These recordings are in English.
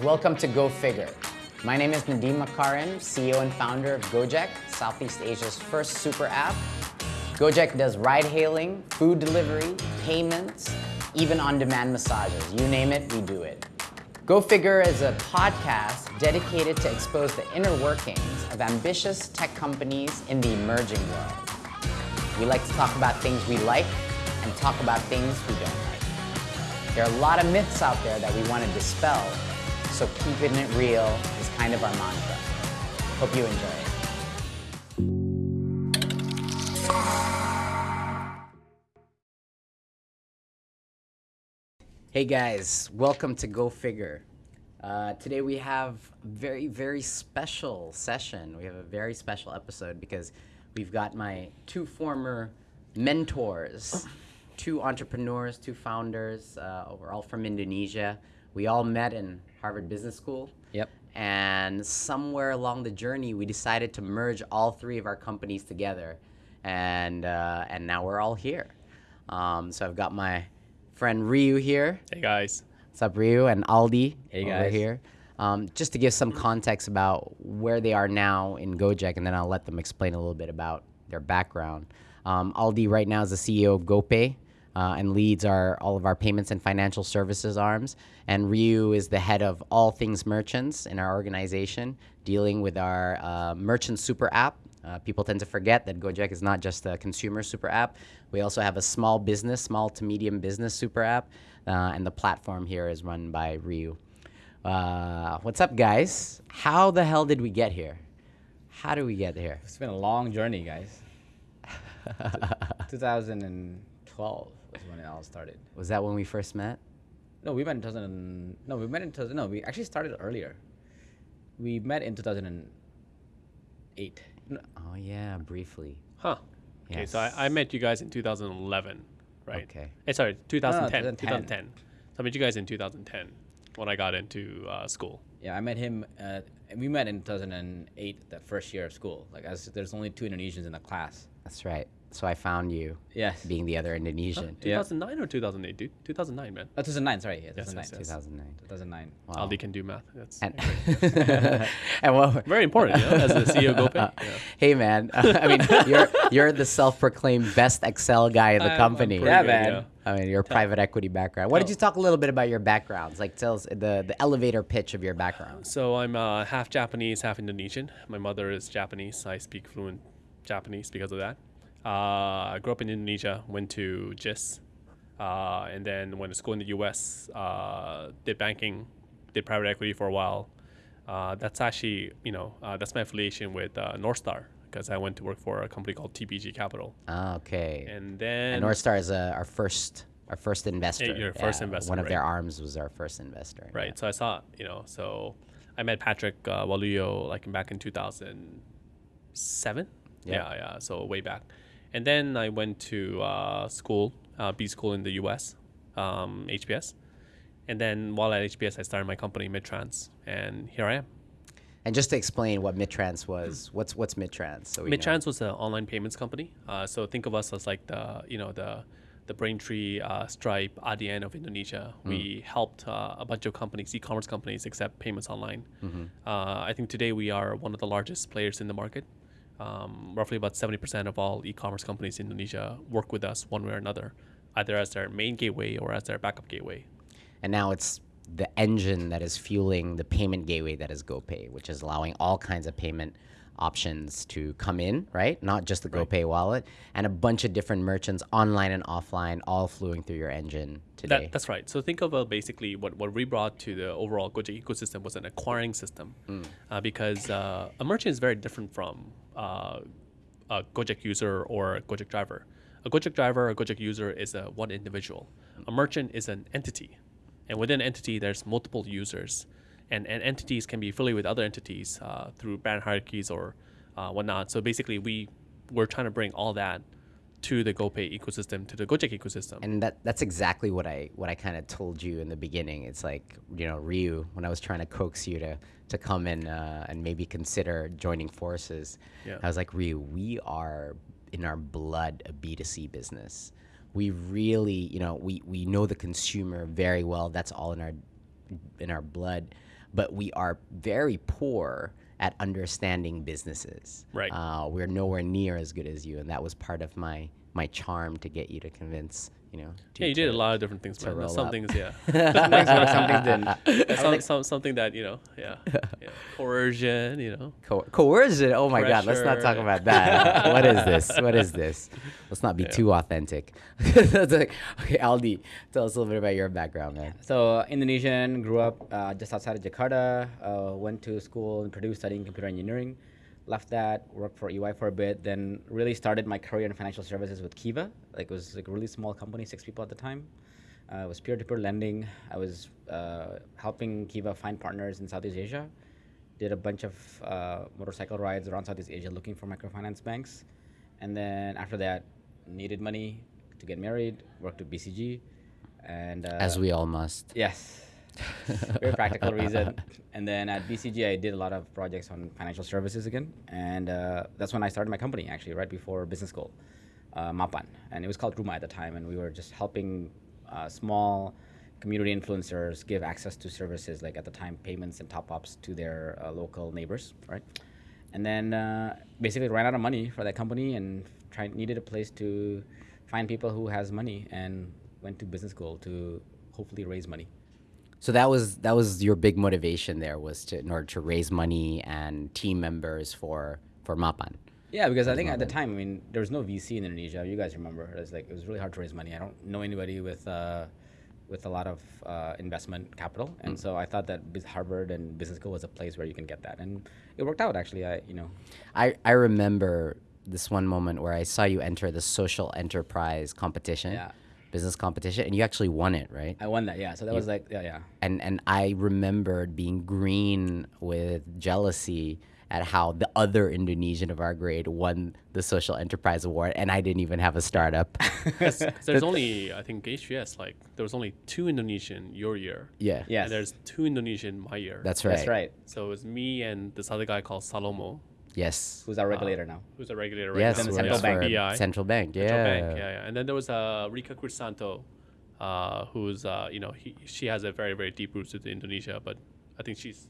Welcome to Go Figure. My name is Nadiem Makarim, CEO and founder of Gojek, Southeast Asia's first super app. Gojek does ride hailing, food delivery, payments, even on-demand massages. You name it, we do it. Go Figure is a podcast dedicated to expose the inner workings of ambitious tech companies in the emerging world. We like to talk about things we like and talk about things we don't like. There are a lot of myths out there that we want to dispel, so keeping it real is kind of our mantra. Hope you enjoy it. Hey guys, welcome to Go Figure. Uh, today we have a very, very special session. We have a very special episode because we've got my two former mentors, two entrepreneurs, two founders. Uh, we're all from Indonesia. We all met in Harvard Business School. Yep. And somewhere along the journey, we decided to merge all three of our companies together, and uh, and now we're all here. Um, so I've got my friend Ryu here. Hey guys. What's up, Ryu and Aldi Hey, over guys. here. Um, just to give some context about where they are now in Gojek, and then I'll let them explain a little bit about their background. Um, Aldi right now is the CEO of GoPay uh, and leads our all of our payments and financial services arms. And Ryu is the head of all things merchants in our organization, dealing with our uh, merchant super app. Uh, people tend to forget that Gojek is not just a consumer super app. We also have a small business, small to medium business super app, uh, and the platform here is run by Ryu. Uh, what's up, guys? How the hell did we get here? How do we get here? It's been a long journey, guys. 2012 was when it all started. Was that when we first met? No, we met in 2000. No, we met in 2000. No, we actually started earlier. We met in 2008. No, Oh yeah, briefly. Huh. Okay, so I, I met you guys in 2011, right? Okay. Eh, sorry, 2010, 2010. 2010. So I met you guys in 2010 when I got into uh, school. Yeah, I met him. Uh, we met in 2008, that first year of school. Like, as there's only two Indonesians in the class. That's right. So I found you, Yes. being the other Indonesian. Yeah. 2009 or 2008, dude? 2009, man. Oh, 2009. Sorry. Yeah, 2009. yes, yes. 2009. 2009. Wow. Aldi can do math. That's And, and what? very important, you know, as the CEO of GoPay. Yeah. Hey man, I mean you're you're the self-proclaimed best Excel guy in the I'm- I'm company. pretty Yeah, good, man. I mean, your private equity background. Why don't you talk a little bit about your backgrounds? Like, tell us the, the elevator pitch of your background. So I'm uh, half Japanese, half Indonesian. My mother is Japanese. I speak fluent Japanese because of that. Uh, I grew up in Indonesia, went to JIS, uh, and then went to school in the U.S. Uh, did banking, did private equity for a while. Uh, that's actually, you know, uh, that's my affiliation with uh, Northstar because I went to work for a company called TPG Capital. Ah, okay. And then And Northstar is uh, our first our first investor. your first investor, One of their arms was our first investor. Right. So I saw, you know, so I met Patrick uh, Walujo like back in 2007. Yeah. Yeah, yeah. So way back. And then I went to uh, school, uh, B school in the US, um, HBS. And then while at HBS, I started my company, Midtrans. And here I am. And just to explain what Midtrans was, what's what's Midtrans? So we know. Midtrans was an online payments company. Uh, so think of us as like the, you know, the the Braintree, uh, Stripe, Adyen of Indonesia. We helped uh, a bunch of companies, e-commerce companies, accept payments online. Uh, I think today we are one of the largest players in the market. Um, roughly about 70% of all e-commerce companies in Indonesia work with us one way or another, either as their main gateway or as their backup gateway. And now it's the engine that is fueling the payment gateway that is GoPay, which is allowing all kinds of payment options to come in, right? Not just the GoPay wallet, and a bunch of different merchants online and offline, all flowing through your engine today. That, that's right. So think of uh, basically what, what we brought to the overall Gojek ecosystem was an acquiring system, uh, because uh, a merchant is very different from uh, a Gojek user or a Gojek driver. A Gojek driver a Gojek user is a one individual. A merchant is an entity, and within an entity there's multiple users, and, and entities can be affiliated with other entities uh, through brand hierarchies or uh, whatnot. So basically, we we're trying to bring all that to the GoPay ecosystem, to the Gojek ecosystem. and that that's exactly what I what I kind of told you in the beginning. It's like you know Ryu when I was trying to coax you to to come in uh, and maybe consider joining forces. Yeah. I was like Ryu, we are in our blood a B two C business. We really you know we we know the consumer very well. That's all in our in our blood. but we are very poor at understanding businesses. Right. Uh, we're nowhere near as good as you, and that was part of my my charm to get you to convince you know. Yeah, you did a lot of different things, man. roll Some up. things, yeah. some things some things didn't. some, some, something that, you know, yeah. yeah. Coercion, you know. Co- coercion. Oh my God! Let's not talk about that. what is this? What is this? Let's not be too authentic. That's like, okay, Aldi, tell us a little bit about your background, man. So uh, Indonesian, grew up uh, just outside of Jakarta. Uh, went to school in Purdue studying computer engineering. Left that, worked for EY for a bit. Then really started my career in financial services with Kiva. Like it was like a really small company, six people at the time. Uh, it was peer-to-peer lending. I was uh, helping Kiva find partners in Southeast Asia. Did a bunch of uh, motorcycle rides around Southeast Asia looking for microfinance banks. And then after that, needed money to get married. Worked at BCG, and uh, As we all must. Yes. Very practical reason. And then at BCG, I did a lot of projects on financial services again. And uh, that's when I started my company, actually, right before business school, uh, Mapan. And it was called Ruma at the time. And we were just helping uh, small community influencers give access to services, like at the time, payments and top ups to their uh, local neighbors, right? And then uh, basically ran out of money for that company and needed a place to find people who has money and went to business school to hopefully raise money. So that was that was your big motivation there was to in order to raise money and team members for for Mapan. Yeah, because I think at the time, I mean, there was no VC in Indonesia. You guys remember? It was like it was really hard to raise money. I don't know anybody with uh, with a lot of uh, investment capital, and so I thought that Biz- Harvard and business school was a place where you can get that, and it worked out actually. I you know, I I remember this one moment where I saw you enter the social enterprise competition, Yeah. Business competition, and you actually won it, right? I won that. Yeah, so that was like yeah yeah. and and I remembered being green with jealousy at how the other Indonesian of our grade won the social enterprise award, and I didn't even have a startup. startup. 'Cause there's only, I think, HBS, like, there was only two Indonesian your year. yeah, Yes. And there's two Indonesian my year. that's right. That's right. So it was me and this other guy called Salomo, Yes, Who's our regulator now? who's our regulator right yes, now. the works central bank. BI. Central Bank. Yeah, Central Bank, yeah, yeah. And then there was uh, Rika Crisanto, uh, who's uh, you know he, she has a very very deep roots in Indonesia, but I think she's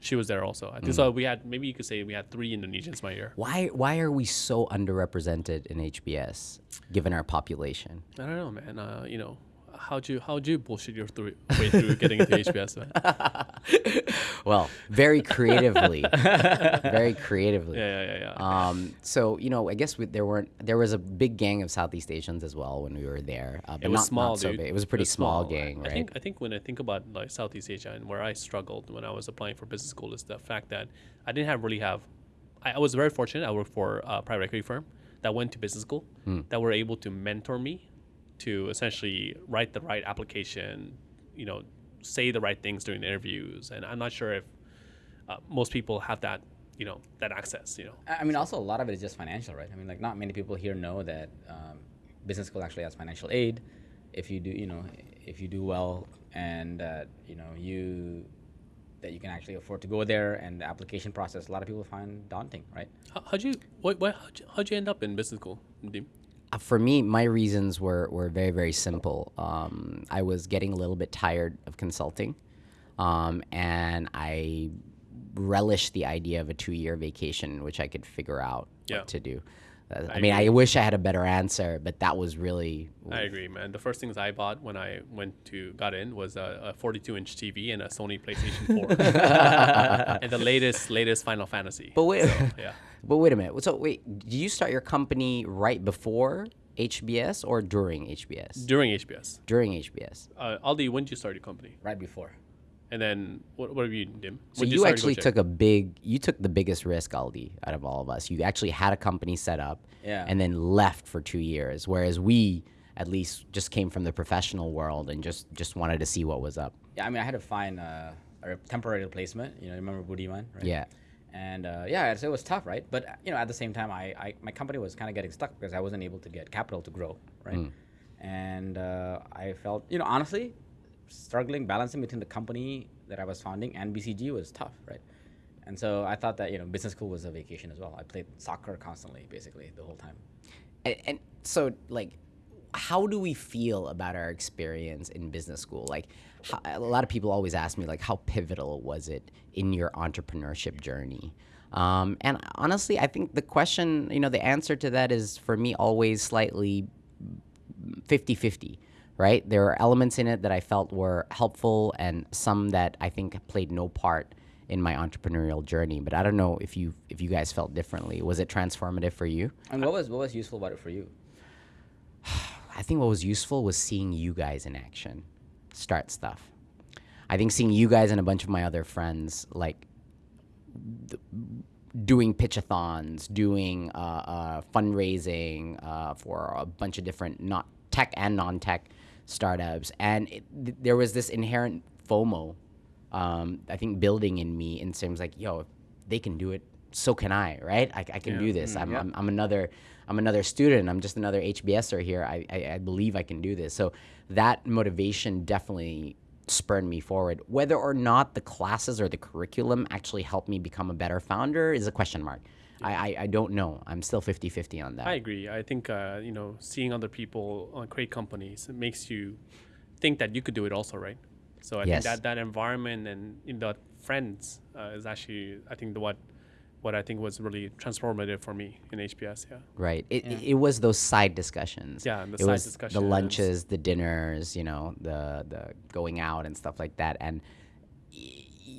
she was there also. I think Mm. so. We had maybe you could say we had three Indonesians my year. Why why are we so underrepresented in HBS given our population? I don't know, man. Uh, you know, how'd you how'd you bullshit your through, way through getting into HBS, man? Well, very creatively, very creatively. Yeah, yeah, yeah, yeah. Um, so you know, I guess we, there weren't there was a big gang of Southeast Asians as well when we were there. Uh, but it was not, small, not so dude. big. It was a pretty small, I- gang, I right? think I think when I think about like Southeast Asia and where I struggled when I was applying for business school is the fact that I didn't have really have. I, I was very fortunate. I worked for a private equity firm that went to business school Hmm. that were able to mentor me to essentially write the right application, you know, say the right things during the interviews. And I'm not sure if uh, most people have that, you know, that access. You know, I mean, also a lot of it is just financial, right? I mean, like not many people here know that um, business school actually has financial aid. If you do, you know, if you do well, and uh, you know you that you can actually afford to go there, and the application process, a lot of people find daunting, right? How, how'd you what, what how'd, you, how'd you end up in business school? Uh, for me, my reasons were, were very, very simple. Um, I was getting a little bit tired of consulting, um, and I relished the idea of a two year vacation which I could figure out Yeah. what to do. I, I mean, I wish I had a better answer, but that was really. I agree, man. The first things I bought when I went to got in was a, a 42 inch TV and a Sony PlayStation 4, and the latest latest Final Fantasy. But wait, So, yeah, but wait a minute. So wait, did you start your company right before HBS or during HBS? during HBS. during HBS. Uh, Aldi, when did you start your company? Right before. And then what, what have you, Dim? So you, actually took a big, you took the biggest risk, Aldi, out of all of us. You actually had a company set up, Yeah. and then left for two years. Whereas we, at least, just came from the professional world and just just wanted to see what was up. Yeah, I mean, I had to find uh, a temporary replacement. You know, remember Budiman, right? Yeah. And uh, yeah, so it was tough, right? But you know, at the same time, I, I my company was kind of getting stuck because I wasn't able to get capital to grow, right? And uh, I felt, you know, honestly, struggling balancing between the company that I was founding and BCG was tough, right? And so I thought that you know, business school was a vacation as well. I played soccer constantly, basically the whole time. And, and so, like, how do we feel about our experience in business school? Like, how, a lot of people always ask me, like, how pivotal was it in your entrepreneurship journey? Um, and honestly, I think the question, you know, the answer to that is for me always slightly 50 50 right? There are elements in it that I felt were helpful and some that I think played no part in my entrepreneurial journey. But I don't know if you if you guys felt differently. Was it transformative for you? And what was what was useful about it for you? I think what was useful was seeing you guys in action, start stuff. I think seeing you guys and a bunch of my other friends like th- doing pitchathons, doing uh, uh, fundraising uh, for a bunch of different not tech and non-tech startups, and it, th- there was this inherent FOMO. Um, I think building in me in terms like, yo, if they can do it, so can I, right? I, I can Yeah. do this. I'm, I'm, I'm another I'm another student. I'm just another HBSer here. I, I, I believe I can do this. So that motivation definitely spurred me forward. Whether or not the classes or the curriculum actually helped me become a better founder is a question mark. I, I, I don't know. I'm still 50-50 on that. I agree. I think uh, you know seeing other people uh, create companies it makes you think that you could do it also, right? So I Yes. think that that environment and in the friends uh, is actually I think the what what I think was really transformative for me in HBS. Yeah. Right. It, it, it was those side discussions. Yeah, the it side was discussions. the lunches, the dinners, you know, the the going out and stuff like that. And y-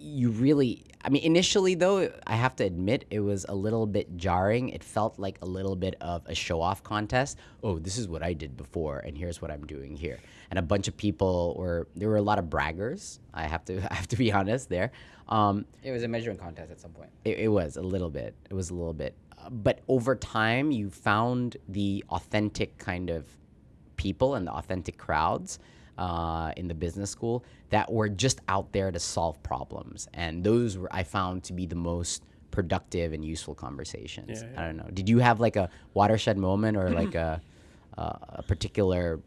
you really, I mean, initially though, I have to admit, it was a little bit jarring. It felt like a little bit of a show off contest. Oh, this is what I did before, and here's what I'm doing here. And a bunch of people were there were a lot of braggers. I have to I have to be honest there. Um, It was a measuring contest at some point. it, it was a little bit. It was a little bit. Uh, but over time, you found the authentic kind of people and the authentic crowds uh, in the business school that were just out there to solve problems. And those were, I found to be the most productive and useful conversations. Yeah, I don't know. Did you have like a watershed moment or like a, uh, a particular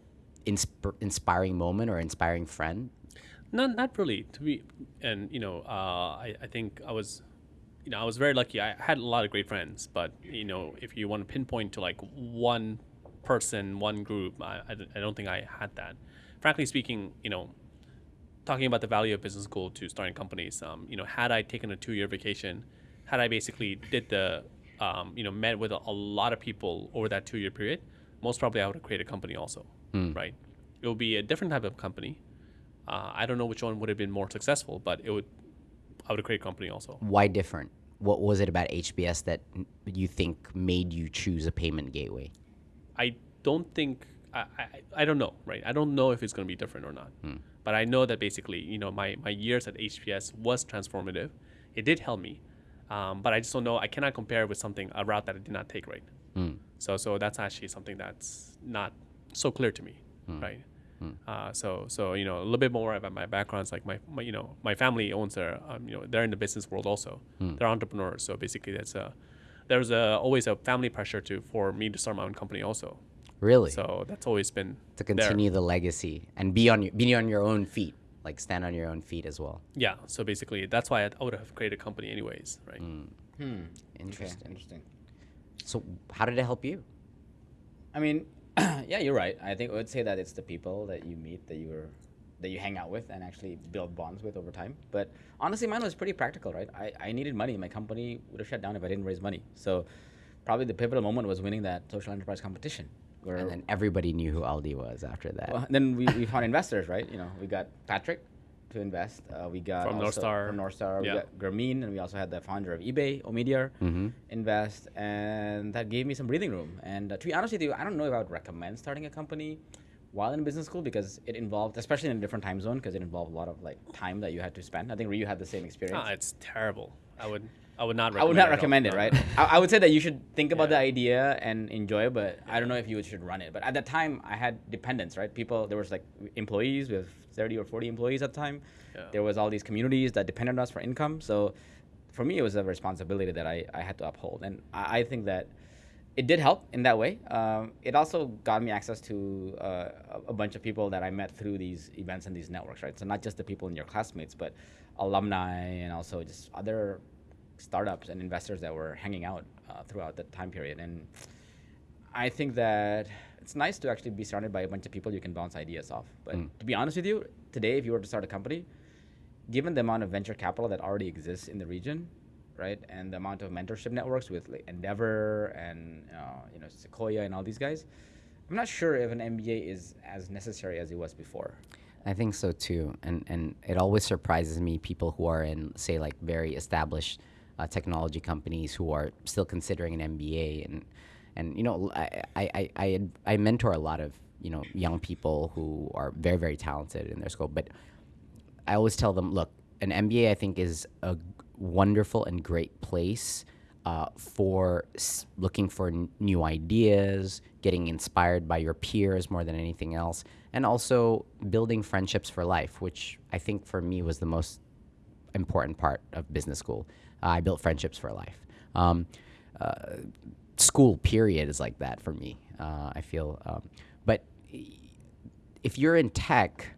insp- inspiring moment or inspiring friend? Not not really to be, and you know, uh, I I think I was, you know, I was very lucky. I had a lot of great friends, but you know, if you want to pinpoint to like one person, one group, I, I, I don't think I had that. Frankly speaking, you know, talking about the value of business school to starting companies, um, you know, had I taken a two-year vacation, had I basically did the, um, you know, met with a, a lot of people over that two-year period, most probably I would have created a company also, right? It would be a different type of company. Uh, I don't know which one would have been more successful, but it would, I would have created a company also. Why different? What was it about HBS that you think made you choose a payment gateway? I don't think I, I, I don't know, right? I don't know if it's going to be different or not. But I know that basically, you know, my, my years at HBS was transformative. It did help me, um, but I just don't know. I cannot compare it with something a route that I did not take right. So so that's actually something that's not so clear to me, right? Uh, so so you know a little bit more about my backgrounds. Like my, my you know my family owns their um, you know they're in the business world also. They're entrepreneurs. So basically that's a there's a, always a family pressure to for me to start my own company also. Really? So that's always been to there. continue the legacy and be on your be on your own feet, like stand on your own feet as well. Yeah. So basically, that's why I, I would have created a company anyways, right? Hmm. Hmm. Okay, Interesting. interesting. So how did it help you? I mean, yeah, you're right. I think I would say that it's the people that you meet that you were that you hang out with and actually build bonds with over time. But honestly, mine was pretty practical, right? I, I needed money. My company would have shut down if I didn't raise money. So probably the pivotal moment was winning that social enterprise competition. Where And then everybody knew who Aldi was after that. well, then we, we found investors, right? You know, we got Patrick to invest. Uh, we got From also- Northstar. From Northstar. We Yeah. got Grameen, and we also had the founder of eBay, Omidyar, Mm-hmm. invest, and that gave me some breathing room. And uh, to be honest with you, I don't know if I would recommend starting a company while in business school because it involved, especially in a different time zone, because it involved a lot of like time that you had to spend. I think Ryu had the same experience. Ah, it's terrible. I would I would not. I would recommend not recommend it, right? I, I would say that you should think about the idea and enjoy, it, but I don't know if you should run it. But at that time, I had dependents, right? People, there was like employees with 30 or 40 employees at the time. Yeah. There was all these communities that depended on us for income. So for me, it was a responsibility that I, I had to uphold. And I, I think that it did help in that way. Um, it also got me access to uh, a, a bunch of people that I met through these events and these networks, right? So not just the people in your classmates, but alumni and also just other startups and investors that were hanging out uh, throughout that time period. And I think that it's nice to actually be surrounded by a bunch of people you can bounce ideas off. But Mm. to be honest with you, today if you were to start a company, given the amount of venture capital that already exists in the region, right, and the amount of mentorship networks with like Endeavor and uh, you know Sequoia and all these guys, I'm not sure if an MBA is as necessary as it was before. I think so too, and and it always surprises me people who are in say like very established uh, technology companies who are still considering an MBA, and and you know I I, I I mentor a lot of you know young people who are very very talented in their scope, but I always tell them, look, an MBA I think is a wonderful and great place uh, for looking for new ideas, getting inspired by your peers more than anything else, and also building friendships for life, which I think for me was the most important part of business school. I built friendships for life. Um, uh, school period is like that for me. Uh, I feel, um, but if you're in tech,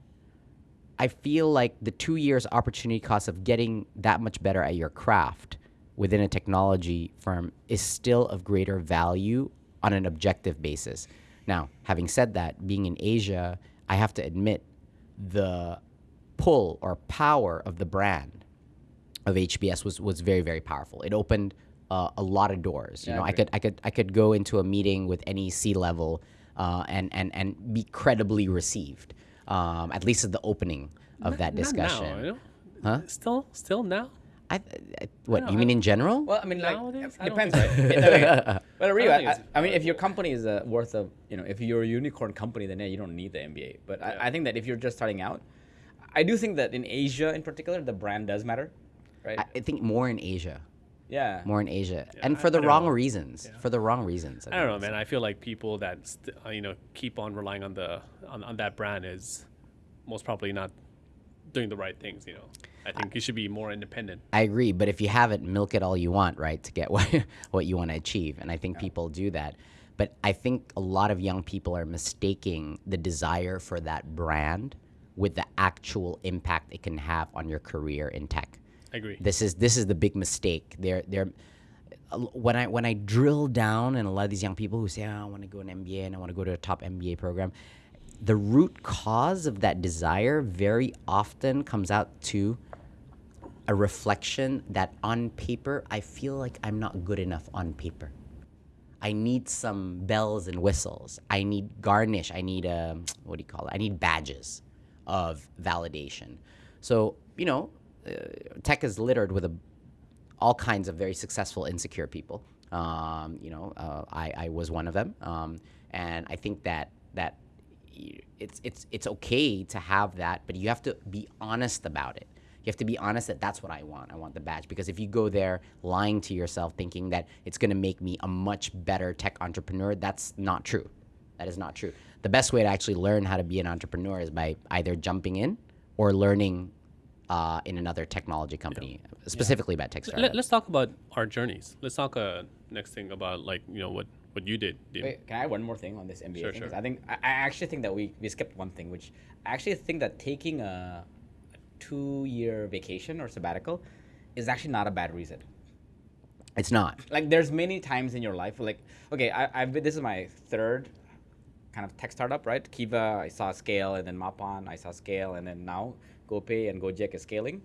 I feel like the two years opportunity cost of getting that much better at your craft within a technology firm is still of greater value on an objective basis. Now, having said that, being in Asia, I have to admit the pull or power of the brand of HBS was was very very powerful. It opened uh, a lot of doors. You Yeah, I know, I agree. could I could I could go into a meeting with any C level uh, and and and be credibly received. Um, at least at the opening of that Not discussion. now, you know? Huh? Still, still now. I, I, what No, you mean in general? Well, I mean, like, Nowadays, it depends, think right? It- I mean, but Ryu, I I, don't I, think I mean, if your company is uh, worth of, you know, if you're a unicorn company, then yeah, you don't need the MBA. But Yeah. I, I think that if you're just starting out, I do think that in Asia, in particular, the brand does matter, right? I, I think more in Asia, yeah. more in Asia, Yeah, and I- for the I wrong know. reasons. Yeah. For the wrong reasons. I don't know, think. man. I feel like people that st- uh, you know keep on relying on the on, on that brand is most probably not doing the right things. You know, I think you should be more independent. I agree, but if you have it, milk it all you want, right, to get what what you want to achieve, and I think people do that. But I think a lot of young people are mistaking the desire for that brand with the actual impact it can have on your career in tech. I agree. This is this is the big mistake. They're they're when I when I drill down and a lot of these young people who say, oh, I want to go an MBA and I want to go to a top MBA program, the root cause of that desire very often comes out to a reflection that on paper I feel like I'm not good enough on paper. I need some bells and whistles. I need garnish. I need um, what do you call it? I need badges of validation. So you know, tech is littered with a, all kinds of very successful insecure people. Um, you know, uh, I, I was one of them, um, and I think that that it's it's it's okay to have that, but you have to be honest about it. You have to be honest that that's what I want. I want the badge because if you go there lying to yourself, thinking that it's going to make me a much better tech entrepreneur, that's not true. That is not true. The best way to actually learn how to be an entrepreneur is by either jumping in or learning uh, in another technology company, specifically about tech startups. Let, us talk about our journeys. Let's talk uh, next thing about like you know what what you did. Wait, can I add one more thing on this MBA Sure, thing? sure. I think I, I actually think that we, we skipped one thing, which I actually think that taking a, a two-year vacation or sabbatical is actually not a bad reason. it's not. Like, there's many times in your life, like, okay, I, I've been, this is my third kind of tech startup, right? Kiva, I saw scale, and then Mapan, I saw scale, and then now GoPay and Gojek is scaling.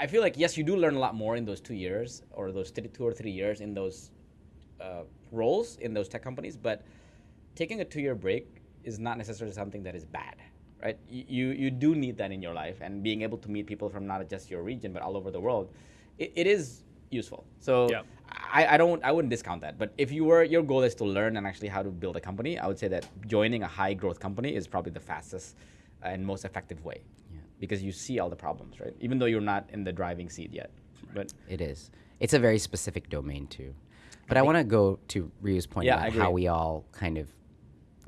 I feel like yes, you do learn a lot more in those two years or those three, two or three years in those uh, roles in those tech companies, but taking a two-year break is not necessarily something that is bad, right? You, you you do need that in your life, and being able to meet people from not just your region but all over the world, it, it is useful. So Yeah. I, I don't I wouldn't discount that. But if you were your goal is to learn and actually how to build a company, I would say that joining a high growth company is probably the fastest and most effective way. Because you see all the problems, right? Even though you're not in the driving seat yet. But It is. It's a very specific domain too. But I, want to go to Ryu's point Yeah, about how we all kind of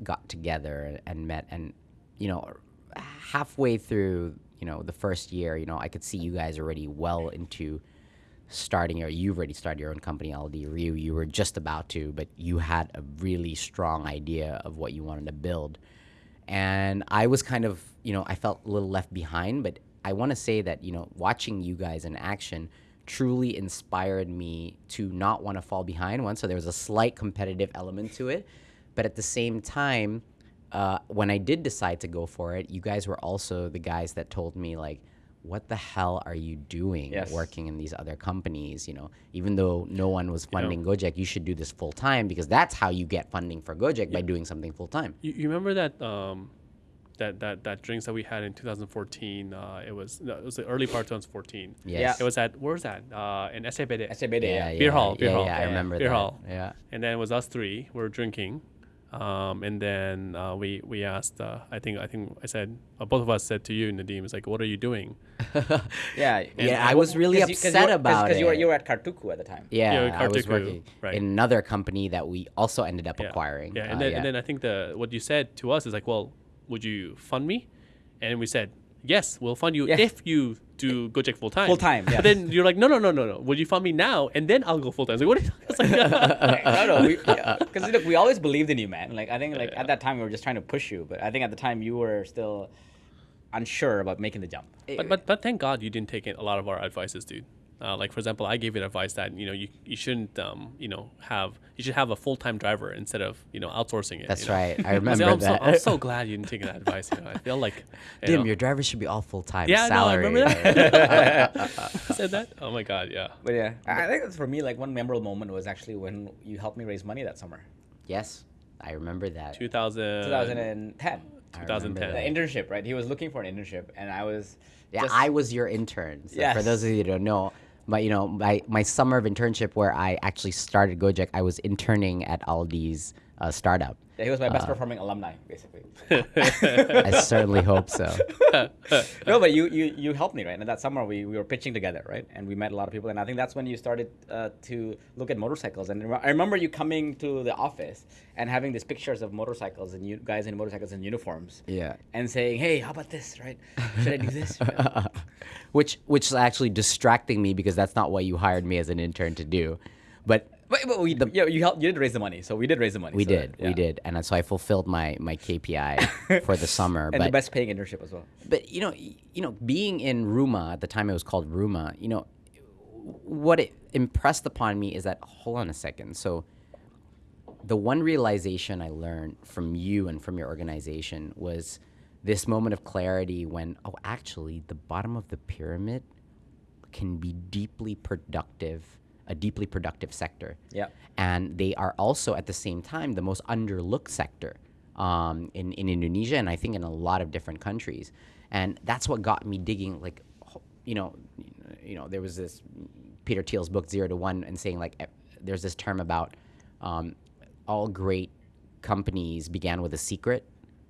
got together and met, and you know, halfway through, you know, the first year, you know, I could see you guys already well into starting your. You've already started your own company, Aldi Ryu. You were just about to, but you had a really strong idea of what you wanted to build and I was kind of, you know, I felt a little left behind, but I want to say that, you know, watching you guys in action truly inspired me to not want to fall behind one. So there was a slight competitive element to it, but at the same time, uh, when I did decide to go for it, you guys were also the guys that told me like, "What the hell are you doing Yes. working in these other companies?" You know, even though no one was funding Gojek, you should do this full time because that's how you get funding for Gojek by doing something full time. You, you remember that um, that that that drinks that we had in 2014? Uh, it was no, it was the early part of 2014. Yes. It was at where was that? Uh, in SCBD. SCBD, yeah. yeah, Beer hall, beer yeah, hall. Yeah, I Yeah, remember beer that. hall. Yeah. And then it was us three. We were drinking, um, and then uh, we we asked. Uh, I think I think I said uh, both of us said to you, Nadiem, it's like, what are you doing? Yeah. Yeah, I was really upset about Because you were it. you were at Kartuku at the time. Yeah, with I was working right. in another company that we also ended up Yeah. acquiring. Yeah, and Uh, then and then I think the what you said to us is like, well, would you fund me? And we said, yes, we'll fund you Yeah. if you do Gojek full time. Full time, But yes. then you're like, no, no, no, no, no. Would you fund me now and then I'll go full time? I was like, what? Are you it's like, no, no, because look, we always believed in you, man. Like I think, like at that time, we were just trying to push you, but I think at the time you were still unsure about making the jump. but, but but thank God you didn't take a lot of our advices, dude. Uh, like for example, I gave you advice that you know you, you shouldn't um, you know have you should have a full time driver instead of you know outsourcing it. That's you know? right. I I was remember like, I'm, that. So, I'm so glad you didn't take that advice. You know, I feel like you Dim, know, your driver should be all full time. Yeah, no, I remember that. said that. Oh my God, yeah. But yeah, I I think for me like one memorable moment was actually when you helped me raise money that summer, yes, I remember that. 2000. 2010. 2010. The internship, right? He was looking for an internship, and I was. Yeah, just- I was your intern. So For those of you who don't know, but you know, my, my summer of internship where I actually started Gojek, I was interning at Aldi's uh, startup. Yeah, he was my best Uh. performing alumni, basically. I certainly hope so. no, but you, you you helped me, right? And that summer we, we were pitching together, right? And we met a lot of people, and I think that's when you started uh, to look at motorcycles. And I remember you coming to the office and having these pictures of motorcycles and you guys in motorcycles in uniforms. Yeah. And saying, "Hey, how about this? Right? Should I do this?" which which is actually distracting me because that's not what you hired me as an intern to do. But but, but we, yeah, you helped. You did raise the money, so we did raise the money. we so, did, we yeah. did, and so I fulfilled my my KPI for the summer. And but the best paying internship as well. but you know, you know, being in Ruma at the time, it was called Ruma. You know, what it impressed upon me is that hold on a second. So, the one realization I learned from you and from your organization was this moment of clarity when, oh, actually, the bottom of the pyramid can be deeply productive, a deeply productive sector. Yeah. And they are also at the same time the most underlooked sector um, in, in Indonesia and I think in a lot of different countries. And that's what got me digging like you know, you know, there was this Peter Thiel's book Zero to One and saying like eh, there's this term about um, all great companies began with a secret,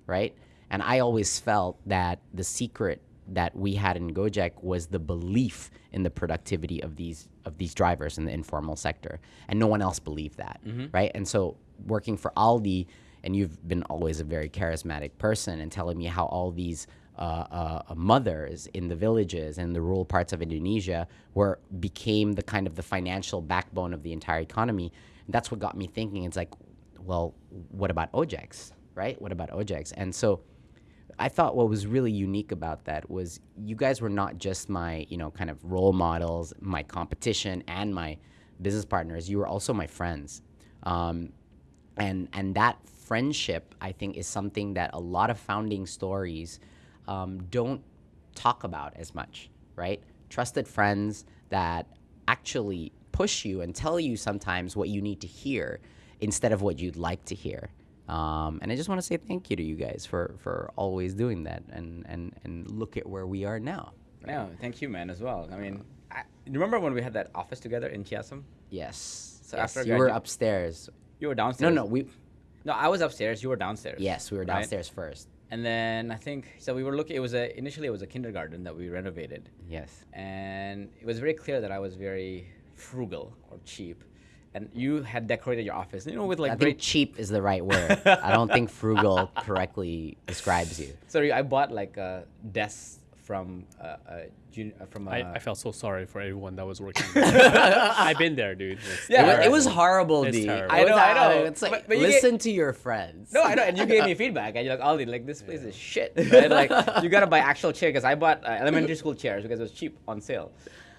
right? And I always felt that the secret that we had in Gojek was the belief in the productivity of these of these drivers in the informal sector, and no one else believed that, right? And so working for Aldi, and you've been always a very charismatic person, and telling me how all these uh, uh, mothers in the villages and the rural parts of Indonesia were became the kind of the financial backbone of the entire economy. And that's what got me thinking. It's like, well, what about ojeks, right? What about ojeks? And so I thought what was really unique about that was you guys were not just my, you know, kind of role models, my competition, and my business partners. You were also my friends, um, and and that friendship, I think, is something that a lot of founding stories um, don't talk about as much, right? Trusted friends that actually push you and tell you sometimes what you need to hear instead of what you'd like to hear. Um, and I just want to say thank you to you guys for, for always doing that and, and, and look at where we are now. No, thank you, man, as well. I mean, I, remember when we had that office together in Chiasam? Yes. So yes. after you were upstairs. You were downstairs. No, no, we. No, I was upstairs. You were downstairs. Yes, we were right? downstairs first. And then I think so. We were looking. It was a initially it was a kindergarten that we renovated, Yes. and it was very clear that I was very frugal or cheap, and you had decorated your office, you know, with like I very think cheap is the right word. I don't think frugal correctly describes you. Sorry, I bought like a desk from uh, a uh, from a. I, I felt so sorry for everyone that was working. I've been there, dude. It's Yeah, it, was, it was horrible, It's D. I know, I know. It's like But- but you get- listen to your friends. no, I know, and you gave me feedback, and you're like, Aldi, like this place is shit, right? Like you gotta buy actual chair because I bought uh, elementary school chairs because it was cheap on sale,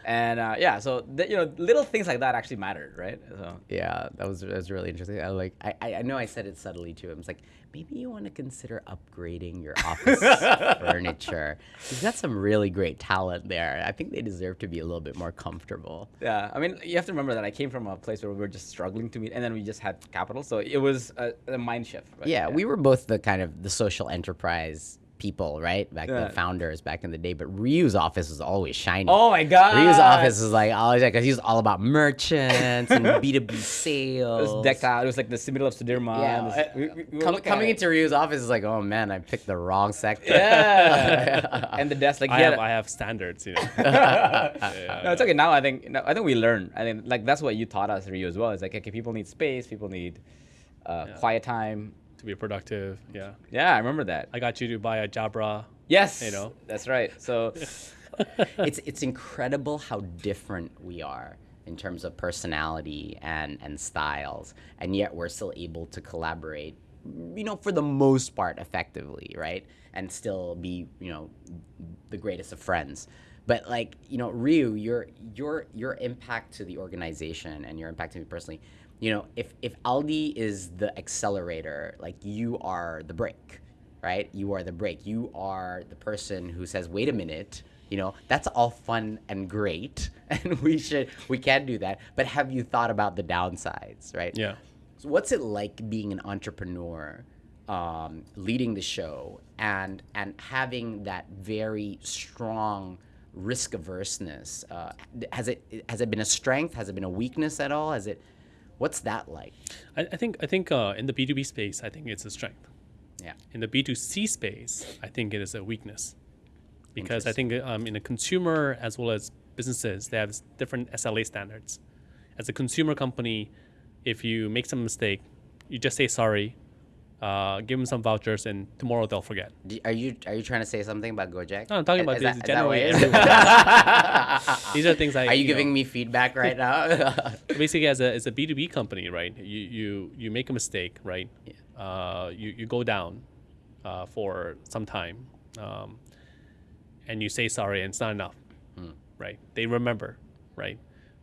and uh, yeah, so you know, little things like that actually mattered, right? So Yeah, that was that was really interesting. I like I, I I know I said it subtly to him. It's like maybe you want to consider upgrading your office furniture. You've got some really great talent there. I think they deserve to be a little bit more comfortable. yeah, I mean, you have to remember that I came from a place where we were just struggling to meet, and then we just had capital, so it was a, a mind shift. Right? Yeah, we were both the kind of the social enterprise people, right? Back Yeah. the founders back in the day. But Ryu's office was always shiny. Oh my god, Ryu's office was like always because he was all about merchants and B two B It sales. was decked out. It was like the middle of Sudirman. Yeah, was- I- we- we- we com- coming it. into Ryu's office is like, oh man, I picked the wrong sector. yeah, and the desk like I he have a- I have standards, you know. no, it's okay. Now I think no, I think we learn. I think like that's what you taught us, Ryu, as well. It's like okay, people need space, people need uh, quiet time. To be productive. Yeah. Yeah, I remember that. I got you to buy a Jabra. Yes, You know? that's right. So it's it's incredible how different we are in terms of personality and and styles, and yet we're still able to collaborate. You know, for the most part, effectively, right? And still be, you know, the greatest of friends. But like, you know, Ryu, your your your impact to the organization and your impact to me personally, you know, if if Aldi is the accelerator, like you are the brake, right? You are the brake. You are the person who says, "Wait a minute." You know, that's all fun and great, and we should we can do that. But have you thought about the downsides, right? Yeah. So what's it like being an entrepreneur, um, leading the show, and and having that very strong risk averseness? Uh, has it has it been a strength? Has it been a weakness at all? Has it? What's that like? I, I think I think uh, in the B two B space, I think it's a strength. Yeah. In the B two C space, I think it is a weakness, because I think um, in the consumer as well as businesses, they have different SLA standards. As a consumer company, if you make some mistake, you just say sorry, uh, give them some vouchers, and tomorrow they'll forget. Do- Are you are you trying to say something about Gojek? No, I'm talking Is- about is this that- generally. what it is? These are things I. Are you know, giving me feedback right now? basically as a as a B two B company, right? You you you make a mistake, right? Uh, you you go down uh, for some time, um, and you say sorry, and it's not enough, Hmm. right? They remember, right?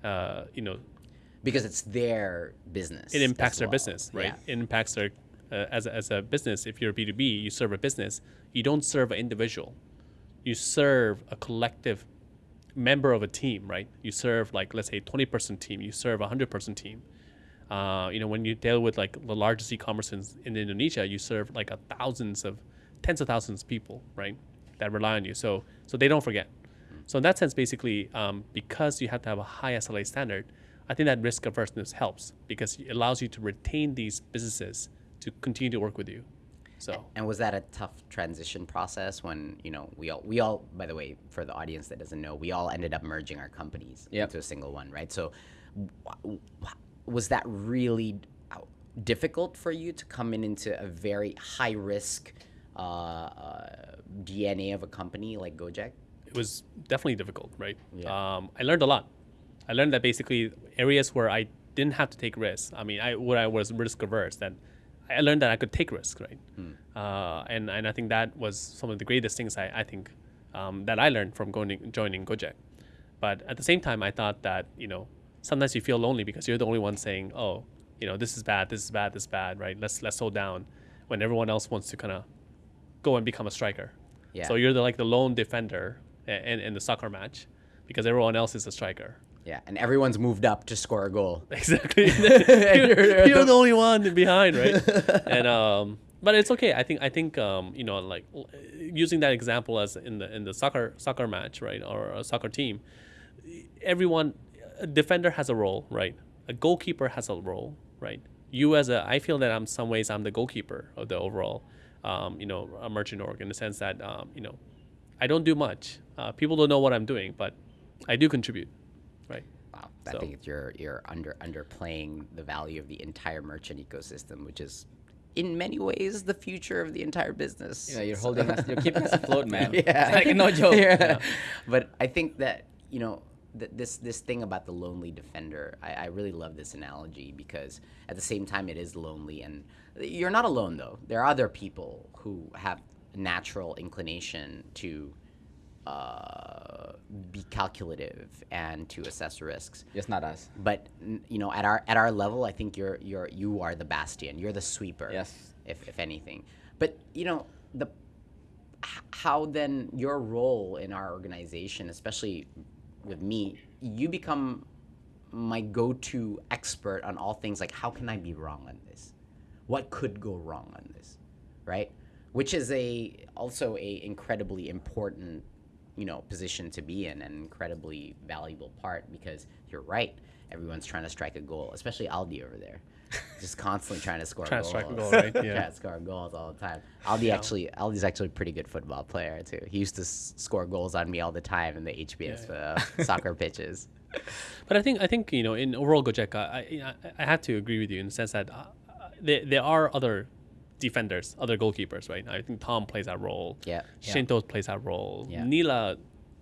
Uh, you know, because it's their business. it impacts their well. business, right? Yeah. It impacts their uh, as a, as a business. If you're B two B, you serve a business. You don't serve an individual. You serve a collective member of a team, right? You serve like let's say twenty person team. You serve a hundred person team. Uh, you know, when you deal with like the largest e-commerce in, in Indonesia, you serve like a thousands of, tens of thousands of people, right, that rely on you. So so they don't forget. So in that sense, basically, um, because you have to have a high SLA standard, I think that risk averseness helps because it allows you to retain these businesses to continue to work with you. So And was that a tough transition process when you know we all we all by the way for the audience that doesn't know we all ended up merging our companies Yep. into a single one right so was that really uh, difficult for you to come in into a very high risk uh, uh, DNA of a company like Gojek it was definitely difficult, right? Yeah. Um, I learned a lot. I learned that basically areas where I didn't have to take risks. I mean, I where I was risk averse, that I learned that I could take risks, right? Uh, and and I think that was some of the greatest things I, I think um, that I learned from going joining Gojek. But at the same time, I thought that you know sometimes you feel lonely because you're the only one saying, oh, you know, this is bad, this is bad, this is bad, right? Let's let's slow down, when everyone else wants to kind of go and become a striker. Yeah. So you're the like the lone defender in, in the soccer match because everyone else is a striker. Yeah and everyone's moved up to score a goal Exactly. you're, you're the only one behind, right? and um, but it's okay. I think I think um, you know, like using that example as in the in the soccer soccer match, right, or a soccer team, everyone, a defender has a role, right? A goalkeeper has a role, right? You as a, I feel that I'm some ways I'm the goalkeeper of the overall, um, you know, a merchant org in the sense that um, you know, I don't do much. Uh, people don't know what I'm doing, but I do contribute, right? Wow, I So- think it's you're you're under underplaying the value of the entire merchant ecosystem, which is in many ways the future of the entire business. Yeah, you're holding us, you're keeping us afloat, man. yeah, It's like no joke. Yeah. But I think that you know th- this this thing about the lonely defender. I, I really love this analogy because at the same time it is lonely, and you're not alone though. There are other people who have natural inclination to uh, be calculative and to assess risks. It's not us. But you know, at our at our level, I think you're you're you are the bastion. You're the sweeper. Yes. If if anything, but you know the how then your role in our organization, especially with me, you become my go-to expert on all things like how can I be wrong on this? What could go wrong on this? Right? Which is a also a incredibly important, you know, position to be in, an incredibly valuable part because you're right. Everyone's trying to strike a goal, especially Aldi over there. Just constantly trying to score Trying to goals. strike a goal, right? Yeah. Trying to score goals all the time. Aldi actually, Aldi's actually a pretty good football player too. He used to s- score goals on me all the time in the HBS uh, soccer pitches. But I think I think you know in overall Gojek, I I, I have to agree with you in the sense that uh, uh, there, there are other defenders, other goalkeepers, right? I think Tom plays that role. Yeah. Shinto plays that role. Yeah. Nila,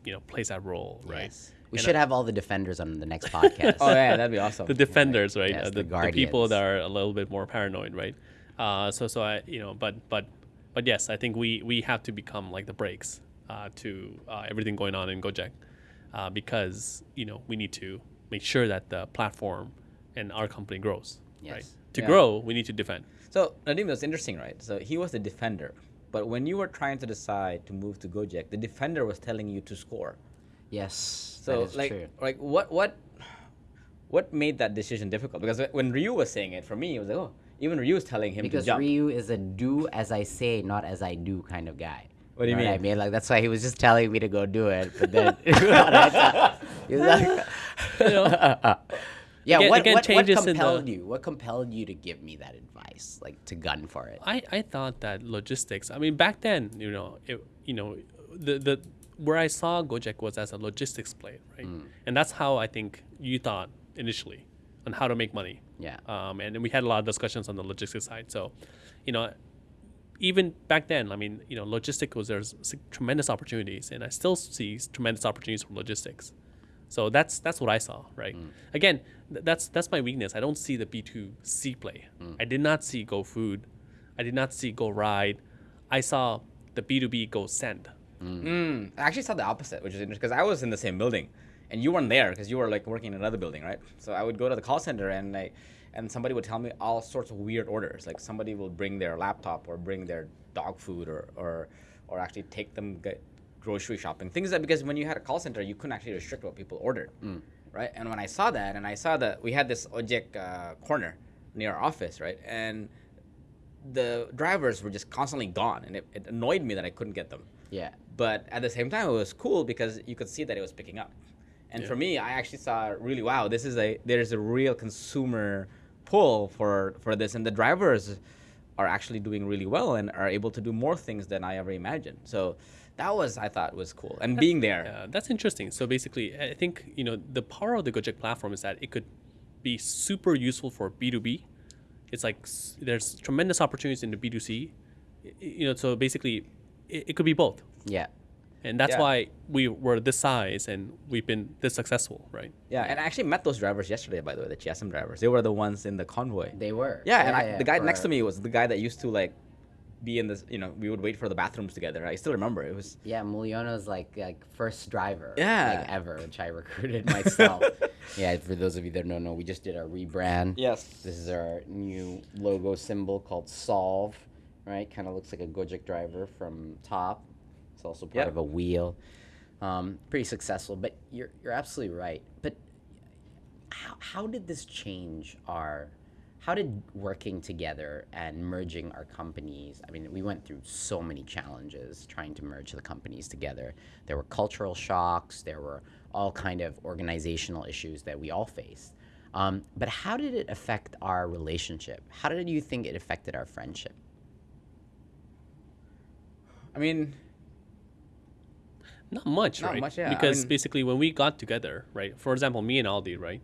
you know, plays that role, right? Yes. We And should I- have all the defenders on the next podcast. Oh yeah, that'd be awesome. the defenders, right? Yes, Uh, the the, the people that are a little bit more paranoid, right? Uh, so so I you know, but but but yes, I think we we have to become like the brakes uh, to uh, everything going on in Gojek, uh, because you know we need to make sure that the platform and our company grows, Yes. right? To Yeah. grow, we need to defend. So Nadiem, that's interesting, right? So he was the defender, but when you were trying to decide to move to Gojek, the defender was telling you to score. yes, So that is like, true. like what what what made that decision difficult? Because when Ryu was saying it, for me, it was like, oh, even Ryu was telling him Because to jump. Because Ryu is a do as I say, not as I do kind of guy. What do you know I mean? mean, like that's why he was just telling me to go do it, but then he was like, yeah. Again- what again, what, what in the- compelled you? What compelled you to give me that advice, like to gun for it? I, I thought that logistics. I mean, back then, you know, it, you know, the the where I saw Gojek was as a logistics play, right? Mm. And that's how I think you thought initially on how to make money. Yeah. Um, and then we had a lot of discussions on the logistics side. So, you know, even back then, I mean, you know, logistics was there's tremendous opportunities, and I still see tremendous opportunities from logistics. So that's that's what I saw, right? Mm. Again, th- that's that's my weakness. I don't see the B two C play. Mm. I did not see Go Food. I did not see Go Ride. I saw the B two B Go Send. Mm, mm I actually saw the opposite, which is interesting because I was in the same building, and you weren't there because you were like working in another building, right? So I would go to the call center and like, and somebody would tell me all sorts of weird orders. Like somebody will bring their laptop or bring their dog food or or, or actually take them get grocery shopping. Things that because when you had a call center, you couldn't actually restrict what people ordered, right? And when I saw that, and I saw that we had this Ojek uh, corner near our office, right, and the drivers were just constantly gone, and it, it annoyed me that I couldn't get them yeah. but at the same time it was cool because you could see that it was picking up and for me i actually saw really wow this is a there's a real consumer pull for for this and the drivers are actually doing really well and are able to do more things than i ever imagined so that was i thought was cool and being there Yeah, that's interesting. So basically, I think you know the power of the Gojek platform is that it could be super useful for B two B. It's like there's tremendous opportunities in the B two C. You know, so basically, it, it could be both, Yeah. and that's Yeah. why we were this size and we've been this successful, right? yeah and i actually met those drivers yesterday by the way the GSM drivers they were the ones in the convoy They were. Yeah, and I, the guy next to me was the guy that used to like be in this. You know, we would wait for the bathrooms together. I still remember it was. Yeah, Muliono's like like first driver. Yeah. Like ever, which I recruited myself. yeah, for those of you that don't know, we just did our rebrand. Yes. This is our new logo symbol called Solv, right? Kind of looks like a Gojek driver from top. It's also part Yep. of a wheel. Um, pretty successful, but you're you're absolutely right. But how, how did this change our how did working together and merging our companies i mean we went through so many challenges trying to merge the companies together there were cultural shocks there were all kind of organizational issues that we all faced um, but how did it affect our relationship how did you think it affected our friendship I mean, Not much, Not right? much, yeah. I Because mean- basically, when we got together, right? For example, me and Aldi, right?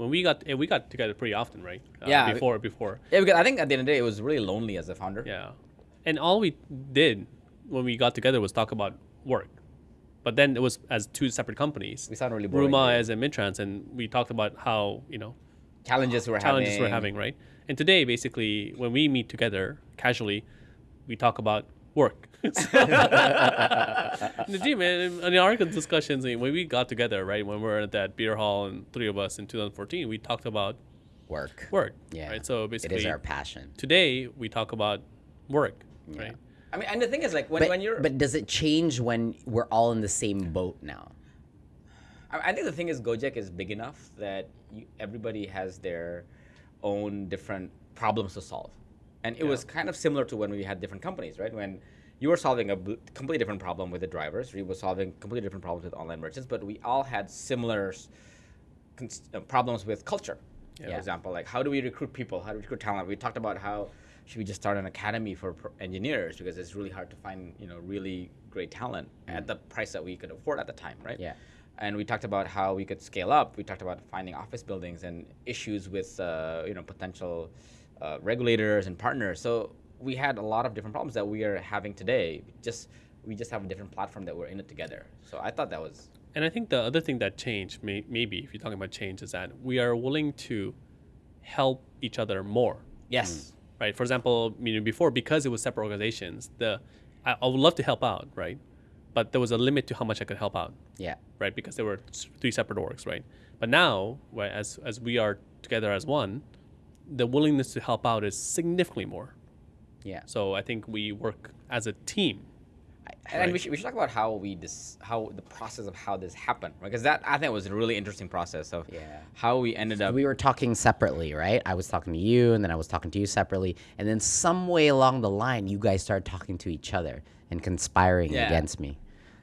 When we got we got together pretty often, right? Uh, Yeah, Before, before, yeah, because I think at the end of the day, it was really lonely as a founder. yeah. And all we did when we got together was talk about work. But then it was as two separate companies. We sound really boring. Ruma as a Midtrans, and we talked about how you know challenges we're having. challenges having. we're having, right? And today, basically, when we meet together casually, we talk about work. Nadiem, in, in our discussions, when we got together, right, when we were at that beer hall and three of us in 2014, we talked about Work. work. Yeah. Right. So basically, is our passion. today we talk about work. Right. I mean, and the thing is, like when, But, when you're, but does it change when we're all in the same boat now? I I think the thing is, Gojek is big enough that you, everybody has their own different problems to solve, and it was kind of similar to when we had different companies, right? When you were solving a completely different problem with the drivers, we were solving completely different problems with online merchants, but we all had similar uh, problems with culture. For example, like how do we recruit people? How do we recruit talent? We talked about how should we just start an academy for engineers because it's really hard to find you know really great talent at the price that we could afford at the time, right? Yeah. And we talked about how we could scale up. We talked about finding office buildings and issues with uh, you know potential uh, regulators and partners. So we had a lot of different problems that we are having today. Just we just have a different platform that we're in it together. So I thought that was And I think the other thing that changed, may, maybe if you're talking about change, is that we are willing to help each other more. yes. right? For example, you know, before because it was separate organizations, the I, I would love to help out, right? But there was a limit to how much I could help out, Yeah. right? Because there were three separate orgs, right? But now, right, as as we are together as one, the willingness to help out is significantly more. Yeah. So I think we work as a team. And we should, we should talk about how we dis, how the process of how this happened, right? Because that I think was a really interesting process of Yeah. how we ended up. we were talking separately, right? I was talking to you, and then I was talking to you separately, and then some way along the line, you guys started talking to each other and conspiring Yeah. against me.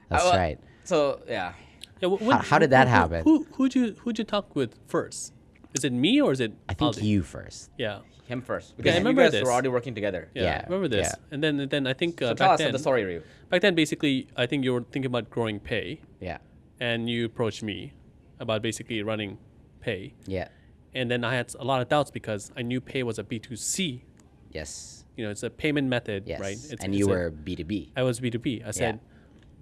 That's Uh, well, right. So yeah, Yeah, wh- when- how did that who- happen? Who who'd you who'd you talk with first? Is it me or is it? I think Aldi? you first. Yeah. him first. I Because you remember guys this. were already working together. Yeah, Yeah, I remember this. yeah. And then then I think uh, So tell back us then, the story, Ryu. Back then, basically, I think you were thinking about growing pay, Yeah. and you approached me about basically running pay. Yeah. And then I had a lot of doubts because I knew pay was a B2C. Yes. You know, it's a payment method, Yes. right? It's, and it's you a- were B two B. I was B2B. I said,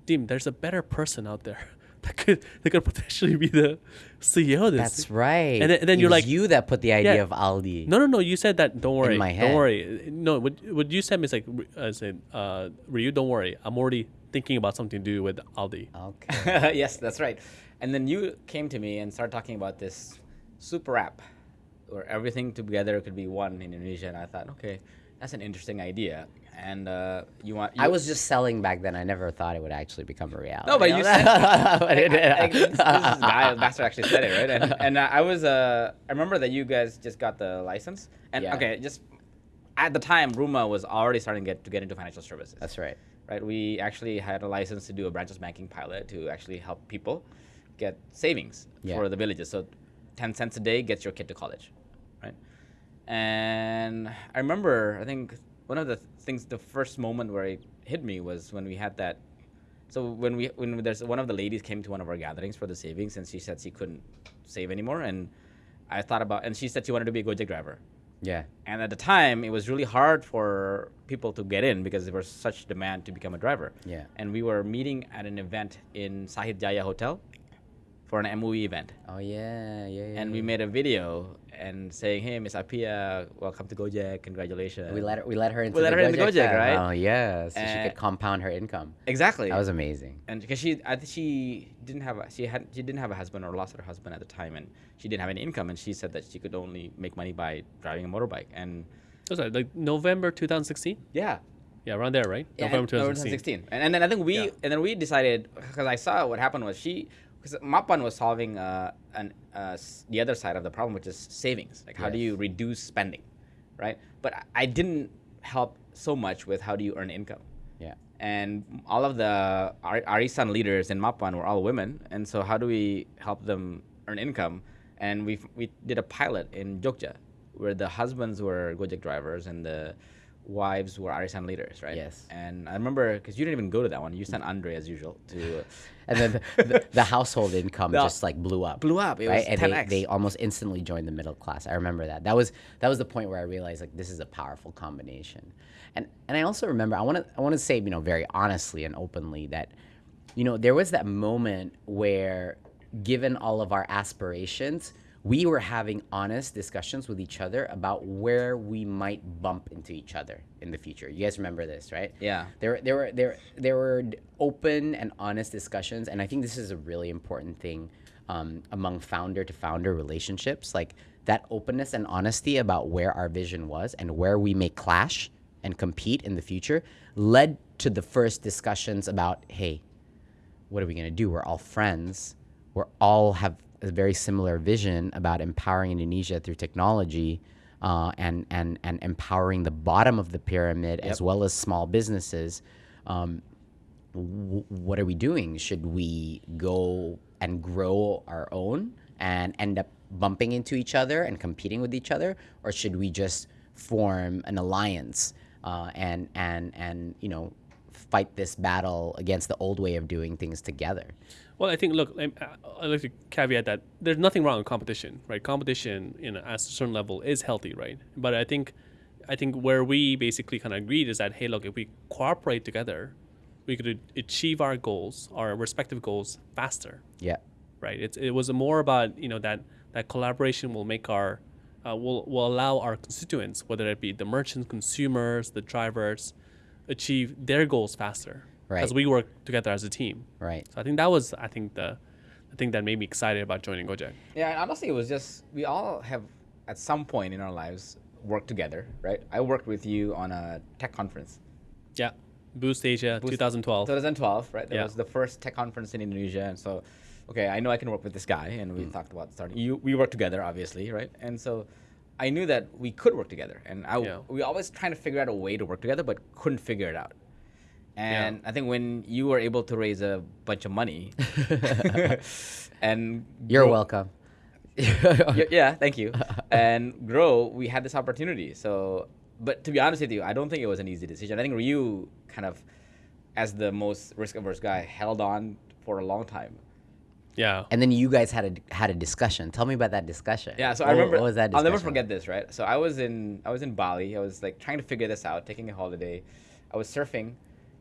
Dim, there's a better person out there that could that could potentially be the CEO of this. That's right. And then, and then It you're was like, you that put the idea Yeah. of Aldi. No, no, no. You said that. Don't worry. In my head. Don't worry. No, what, what you said is like, I said, uh, Ryu, don't worry. I'm already thinking about something to do with Aldi. Okay. yes, that's right. And then you came to me and started talking about this super app where everything together could be one in Indonesia. And I thought, okay, that's an interesting idea. And uh, you want? I was just selling back then. I never thought it would actually become a reality. No, but you said But it. I- I- this, this guy, Master actually said it, right? And, and uh, I was, uh, I remember that you guys just got the license. And Yeah. okay, just at the time, Ruma was already starting to get to get into financial services. That's right. right? We actually had a license to do a branchless banking pilot to actually help people get savings Yeah. for the villages. So, ten cents a day gets your kid to college, right? And I remember, I think one of the th- things, the first moment where it hit me was when we had that. So when we when there's one of the ladies came to one of our gatherings for the savings, and she said she couldn't save anymore, and I thought about, and she said she wanted to be a Gojek driver. Yeah. And at the time, it was really hard for people to get in because there was such demand to become a driver. Yeah. And we were meeting at an event in Sahid Jaya Hotel for an MOE event. Oh yeah, yeah, yeah. And we made a video and saying, "Hey, Miss Apia, welcome to Gojek. Congratulations." we let her. We let her into. We let the her into Gojek Gojek, right? Oh yeah, so she Uh, could compound her income. exactly. That was amazing. and because she, I think she didn't have, a, she had, she didn't have a husband or lost her husband at the time, and she didn't have any income, and she said that she could only make money by driving a motorbike. And Was that like November 2016? yeah, Yeah, around there, right? Yeah, November and- 2016. And, and then I think we Yeah. and then we decided because I saw what happened was she because Mapan was solving uh, an uh, the other side of the problem, which is savings. Like how do you reduce spending, right? But I- didn't help so much with how do you earn income. Yeah. And all of the Ar- Arisan leaders in Mapan were all women, and so how do we help them earn income? And we we did a pilot in Jogja, where the husbands were Gojek drivers and the wives were Arisan leaders, right? Yes. And I remember because you didn't even go to that one. You sent Andre as usual to. And then the, the, the household income The- just like blew up. Blew up. It right? was and 10x. They, they almost instantly joined the middle class. I remember that. That was that was the point where I realized like this is a powerful combination. And and I also remember I want to I want to say you know very honestly and openly that you know there was that moment where given all of our aspirations we were having honest discussions with each other about where we might bump into each other in the future. You guys remember this, right? Yeah. There, there were there there were open and honest discussions, and I think this is a really important thing um, among founder to founder relationships. Like that openness and honesty about where our vision was and where we may clash and compete in the future led to the first discussions about, hey, what are we going to do? We're all friends. We're all have a very similar vision about empowering Indonesia through technology uh, and, and, and empowering the bottom of the pyramid as well as small businesses. Um, w- what are we doing? Should we go and grow our own and end up bumping into each other and competing with each other, or should we just form an alliance uh, and and and you know fight this battle against the old way of doing things together? Well, I think look, I like to caveat that there's nothing wrong with competition, right? Competition, you know, at a certain level is healthy, right? But I think, I think where we basically kind of agreed is that hey, look, if we cooperate together, we could achieve our goals, our respective goals, faster, Yeah. right? It's it was more about you know that that collaboration will make our uh, will will allow our constituents, whether it be the merchants, consumers, the drivers, achieve their goals faster Right. as we work together as a team. Right. So I think that was I think the the thing that made me excited about joining Gojek. Yeah, and honestly, it was just we all have at some point in our lives worked together, right? I worked with you on a tech conference. Yeah. Boost Asia Boost- 2012. 2012, right? That Yeah. was the first tech conference in Indonesia, and so, okay, I know I can work with this guy, and Mm. we talked about starting. You, we worked together, obviously, right? And so, I knew that we could work together, and I, Yeah. we always trying to figure out a way to work together, but couldn't figure it out. And I think when you were able to raise a bunch of money, and You're grow- welcome. Yeah, thank you. And grow, we had this opportunity. So, but to be honest with you, I don't think it was an easy decision. I think Ryu kind of, as the most risk averse guy, held on for a long time. yeah. And then you guys had a had a discussion. Tell me about that discussion. Yeah, so What- I remember. What was that? I'll never discussion forget this. Right. So I was in I was in Bali. I was like trying to figure this out, taking a holiday. I was surfing,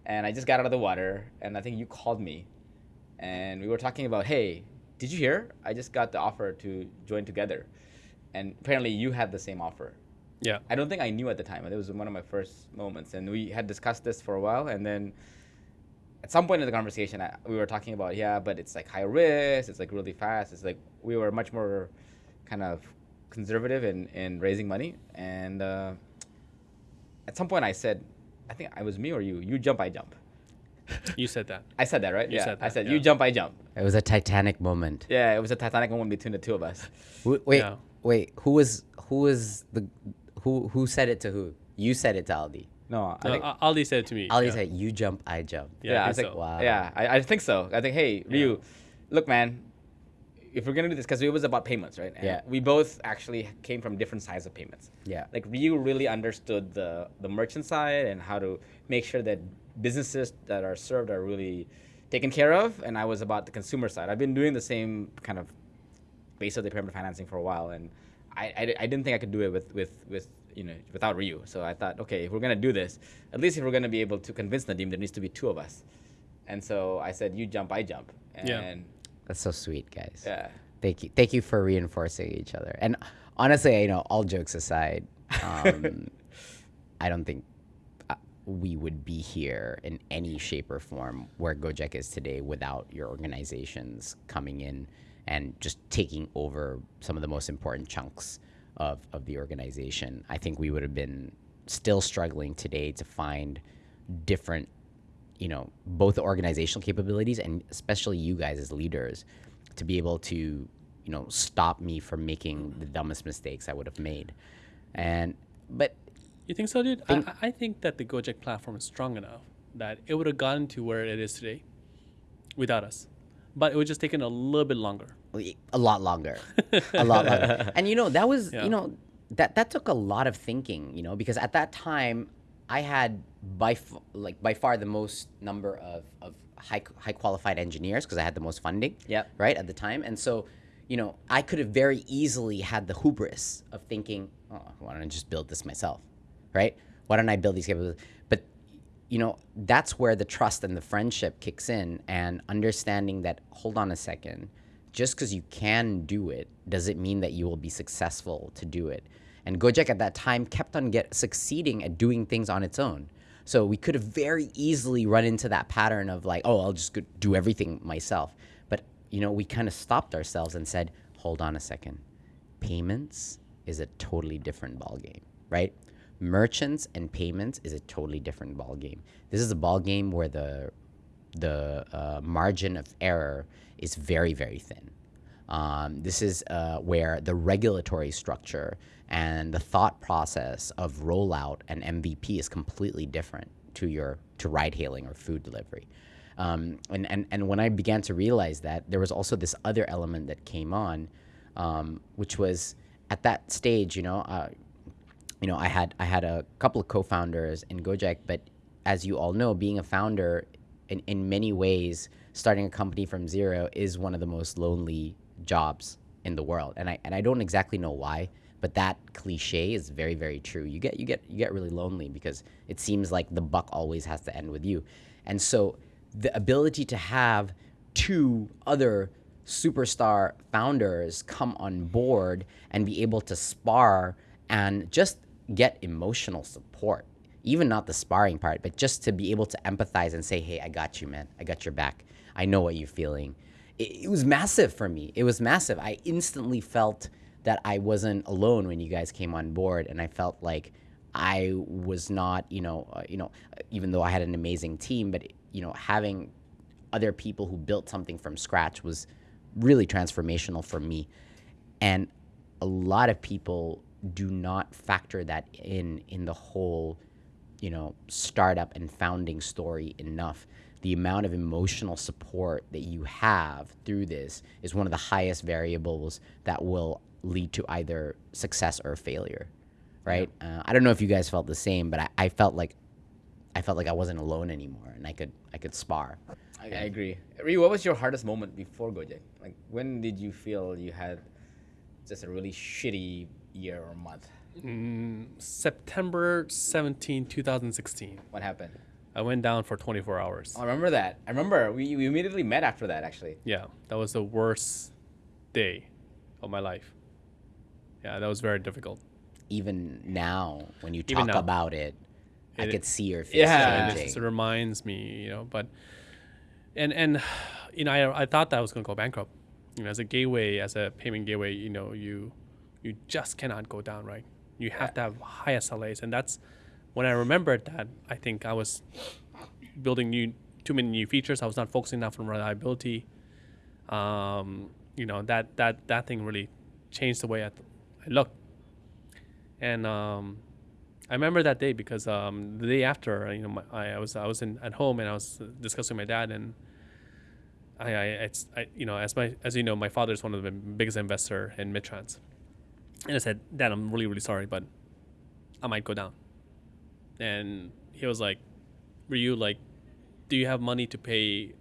and I just got out of the water, and I think you called me, and we were talking about, hey, did you hear? I just got the offer to join together, and apparently you had the same offer. Yeah. I don't think I knew at the time. It was one of my first moments, and we had discussed this for a while, and then at some point in the conversation, I, we were talking about yeah, but it's like high risk. It's like really fast. It's like we were much more kind of conservative in in raising money, and uh, at some point I said, I think it was me or you. You jump, I jump. You said that. I said that right? You yeah. said I said yeah. you jump, I jump. It was a Titanic moment. Yeah, it was a Titanic moment between the two of us. W- Wait, Yeah. wait. Who was who was the who who said it to who? You said it to Aldi. No, I No, think A- Aldi said it to me. Aldi yeah. said, "You jump, I jump." Yeah, Yeah, I I was think like, so. Wow. yeah, I, I think so. I think, hey, Ryu, look, man, if we're gonna do this, because it was about payments, right? And Yeah. We both actually came from different sides of payments. Yeah. Like Ryu really understood the the merchant side and how to make sure that businesses that are served are really taken care of, and I was about the consumer side. I've been doing the same kind of base of the pyramid financing for a while, and I, I, I didn't think I could do it with, with, with you know without Ryu. So I thought, okay, if we're gonna do this, at least if we're gonna be able to convince Nadiem, there needs to be two of us. And so I said, you jump, I jump, and Yeah. That's so sweet, guys. yeah. Thank you. Thank you for reinforcing each other. And honestly, you know, all jokes aside, um, I don't think uh, we would be here in any shape or form where Gojek is today without your organizations coming in and just taking over some of the most important chunks of, of the organization. I think we would have been still struggling today to find different you know both the organizational capabilities and especially you guys as leaders to be able to you know stop me from making the dumbest mistakes I would have made and but You think so, dude? Think- I, I think that the Gojek platform is strong enough that it would have gotten to where it is today without us. But it would just taken a little bit longer. a lot longer a lot longer and you know that was Yeah. you know that that took a lot of thinking you know because at that time i had by f- like by far the most number of of high high qualified engineers because i had the most funding Yep. right at the time. And so you know i could have very easily had the hubris of thinking oh why don't i just build this myself? Right? Why don't i build these capabilities? But you know that's where the trust and the friendship kicks in and understanding that hold on a second. Just because you can do it does it mean that you will be successful to do it. And Gojek at that time kept on get succeeding at doing things on its own. So we could have very easily run into that pattern of like, oh, I'll just do everything myself. But you know, we kind of stopped ourselves and said, hold on a second. Payments is a totally different ballgame, right? Merchants and payments is a totally different ballgame. This is a ballgame where the the uh, margin of error is very, very thin. Um, this is uh, where the regulatory structure and the thought process of rollout and MVP is completely different to your to ride hailing or food delivery. Um, and, and, and when I began to realize that, there was also this other element that came on, um, which was at that stage, you know, uh, you know, I had I had a couple of co-founders in Gojek, but as you all know, being a founder in, in many ways, starting a company from zero is one of the most lonely jobs in the world. And I and I don't exactly know why, but that cliche is very, very true. You get you get you get really lonely because it seems like the buck always has to end with you. And so the ability to have two other superstar founders come on board and be able to spar and just get emotional support even not the sparring part, but just to be able to empathize and say, hey, I got you, man. I got your back. I know what you're feeling. It, it, was massive for me. It was massive. I instantly felt that I wasn't alone when you guys came on board, and I felt like I was not, you know, uh, you know, even though I had an amazing team, but you know, having other people who built something from scratch was really transformational for me. And a lot of people do not factor that in in the whole you know, startup and founding story enough. The amount of emotional support that you have through this is one of the highest variables that will lead to either success or failure, right? Yeah. Uh, I don't know if you guys felt the same, but I, I, felt like I felt like I wasn't alone anymore, and I could I could spar. I, I agree. Ree, what was your hardest moment before Gojek? Like, when did you feel you had just a really shitty year or month? Mm, September 17, 2016. What happened? I went down for 24 hours. I remember that. I remember we, we immediately met after that, actually. Yeah, that was the worst day of my life. Yeah, that was very difficult. Even now, when you talk about it, it, I could see your face yeah, changing. It, it reminds me, you know, but and and you know, I, I thought that I was going to go bankrupt. You know, as a gateway, as a payment gateway, you know, you you just cannot go down, right? You have to have high SLAs, and that's when I remembered that. I think I was building new too many new features. I was not focusing enough on reliability. Um, you know that that that thing really changed the way I, th- I looked. And um, I remember that day because um, the day after, you know, my, I, I, was I was in, at home and I was discussing with my dad and I, I, it's, I, you know, as my as you know, my father is one of the biggest investor in Midtrans. And I said, Dad, I'm really, really sorry, but I might go down. And he was like, Were you like, do you have money to pay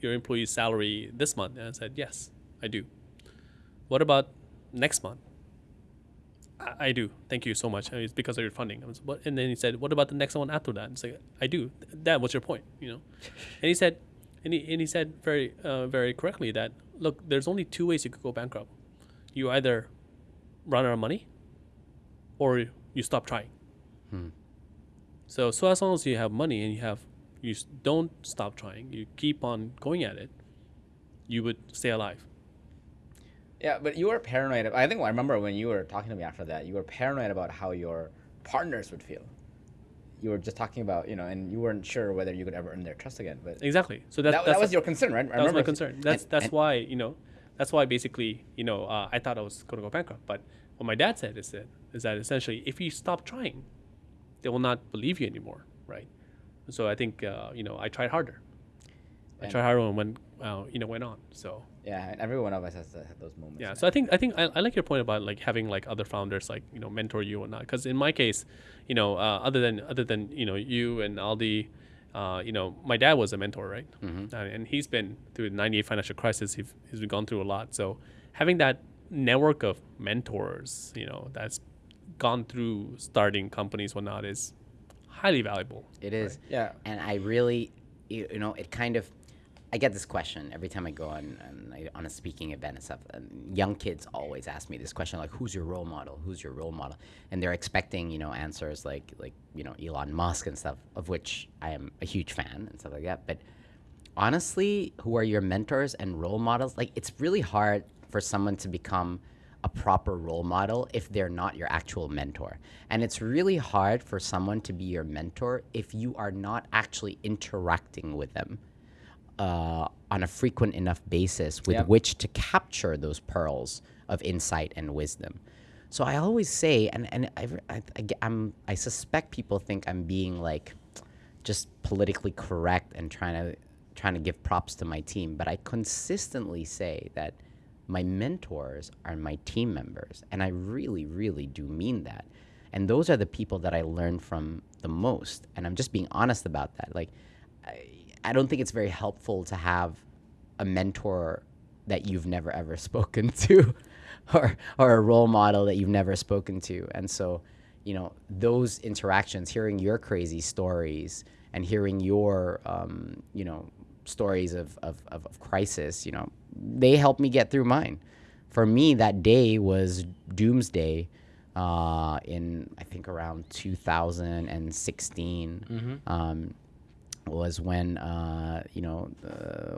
your employee's salary this month? And I said, Yes, I do. What about next month? I, I do. Thank you so much. It's because of your funding. Was, and then he said, What about the next one after that? And I said, I do. That was your point, you know? and he said, and he, and he said very, uh, very correctly that, look, there's only two ways you could go bankrupt. You either run out of money or you stop trying. Hmm. So, so as long as you have money and you have, you don't stop trying, you keep on going at it, you would stay alive. Yeah, but you were paranoid. I think I remember when you were talking to me after that, you were paranoid about how your partners would feel. You were just talking about, you know, and you weren't sure whether you could ever earn their trust again. But exactly. So that, that, that was your concern, right? I that was my concern. That's and, that's and why you know that's why basically, you know, uh, I thought I was going to go bankrupt. But what my dad said is that is that essentially, if you stop trying, they will not believe you anymore, right? So I think uh, you know I tried harder. And I tried harder when uh, you know went on. So yeah, and every one of us has, those moments. Yeah, so I think I think I, I, like your point about like having like other founders like you know mentor you and not because in my case, you know, uh, other than other than you know you and Aldi uh, you know, my dad was a mentor, right? Mm-hmm. Uh, and he's been through the 98 financial crisis. He's, he's gone through a lot. So having that network of mentors, you know, that's gone through starting companies, whatnot, is highly valuable. It is. Right? Yeah. And I really, you, you know, it kind of, I get this question every time I go on on, on a speaking event and stuff. And young kids always ask me this question, like, "Who's your role model? Who's your role model?" And they're expecting, you know, answers like like you know Elon Musk and stuff, of which I am a huge fan and stuff like that. But honestly, who are your mentors and role models? Like, it's really hard for someone to become a proper role model if they're not your actual mentor. And it's really hard for someone to be your mentor if you are not actually interacting with them uh, on a frequent enough basis with Yep. which to capture those pearls of insight and wisdom. So I always say, and, and I, I, I, am I suspect people think I'm being like just politically correct and trying to trying to give props to my team, but I consistently say that my mentors are my team members, and I really, really do mean that. And those are the people that I learn from the most, and I'm just being honest about that. Like, I, I don't think it's very helpful to have a mentor that you've never ever spoken to or or a role model that you've never spoken to and so you know those interactions hearing your crazy stories and hearing your um, you know stories of, of, of, of crisis you know they helped me get through mine for me that day was doomsday uh, in i think around 2016 um, was when uh, you know uh,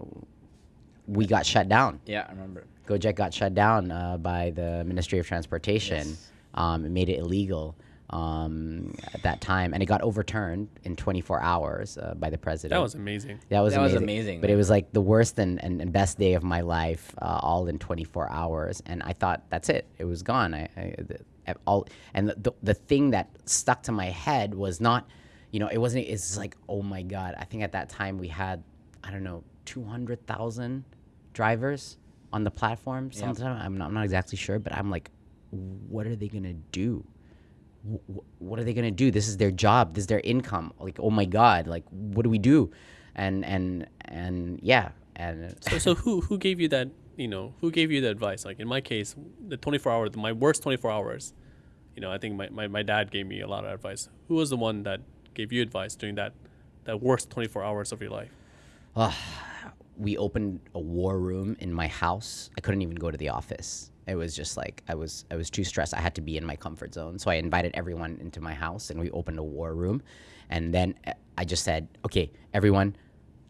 we got shut down Yeah, I remember. Gojek got shut down uh, by the Ministry of Transportation. Yes. Um, it made it illegal um, at that time, and it got overturned in 24 hours uh, by the president. That was amazing. That was That was amazing. amazing, But it was like the worst and, and, and best day of my life, uh, all in 24 hours. And I thought, that's it. It was gone. I, I the, all and the, the the thing that stuck to my head was not, you know, it wasn't. It's like, oh my god. I think at that time we had, I don't know, 200,000 drivers on the platform. Sometime I'm not, I'm not exactly sure, but I'm like, what are they gonna do? Wh- wh- what are they gonna do? This is their job. This is their income. Like, oh my god, like what do we do? And and and yeah, and So, so who who gave you that? You know, who gave you the advice? Like in my case, the 24 hours, my worst 24 hours. You know, I think my, my, my dad gave me a lot of advice. Who was the one that gave you advice during that that worst 24 hours of your life? Ah, we opened a war room in my house. I couldn't even go to the office. It was just like I was I was too stressed. I had to be in my comfort zone. So I invited everyone into my house and we opened a war room. And then uh, I just said, "Okay, everyone,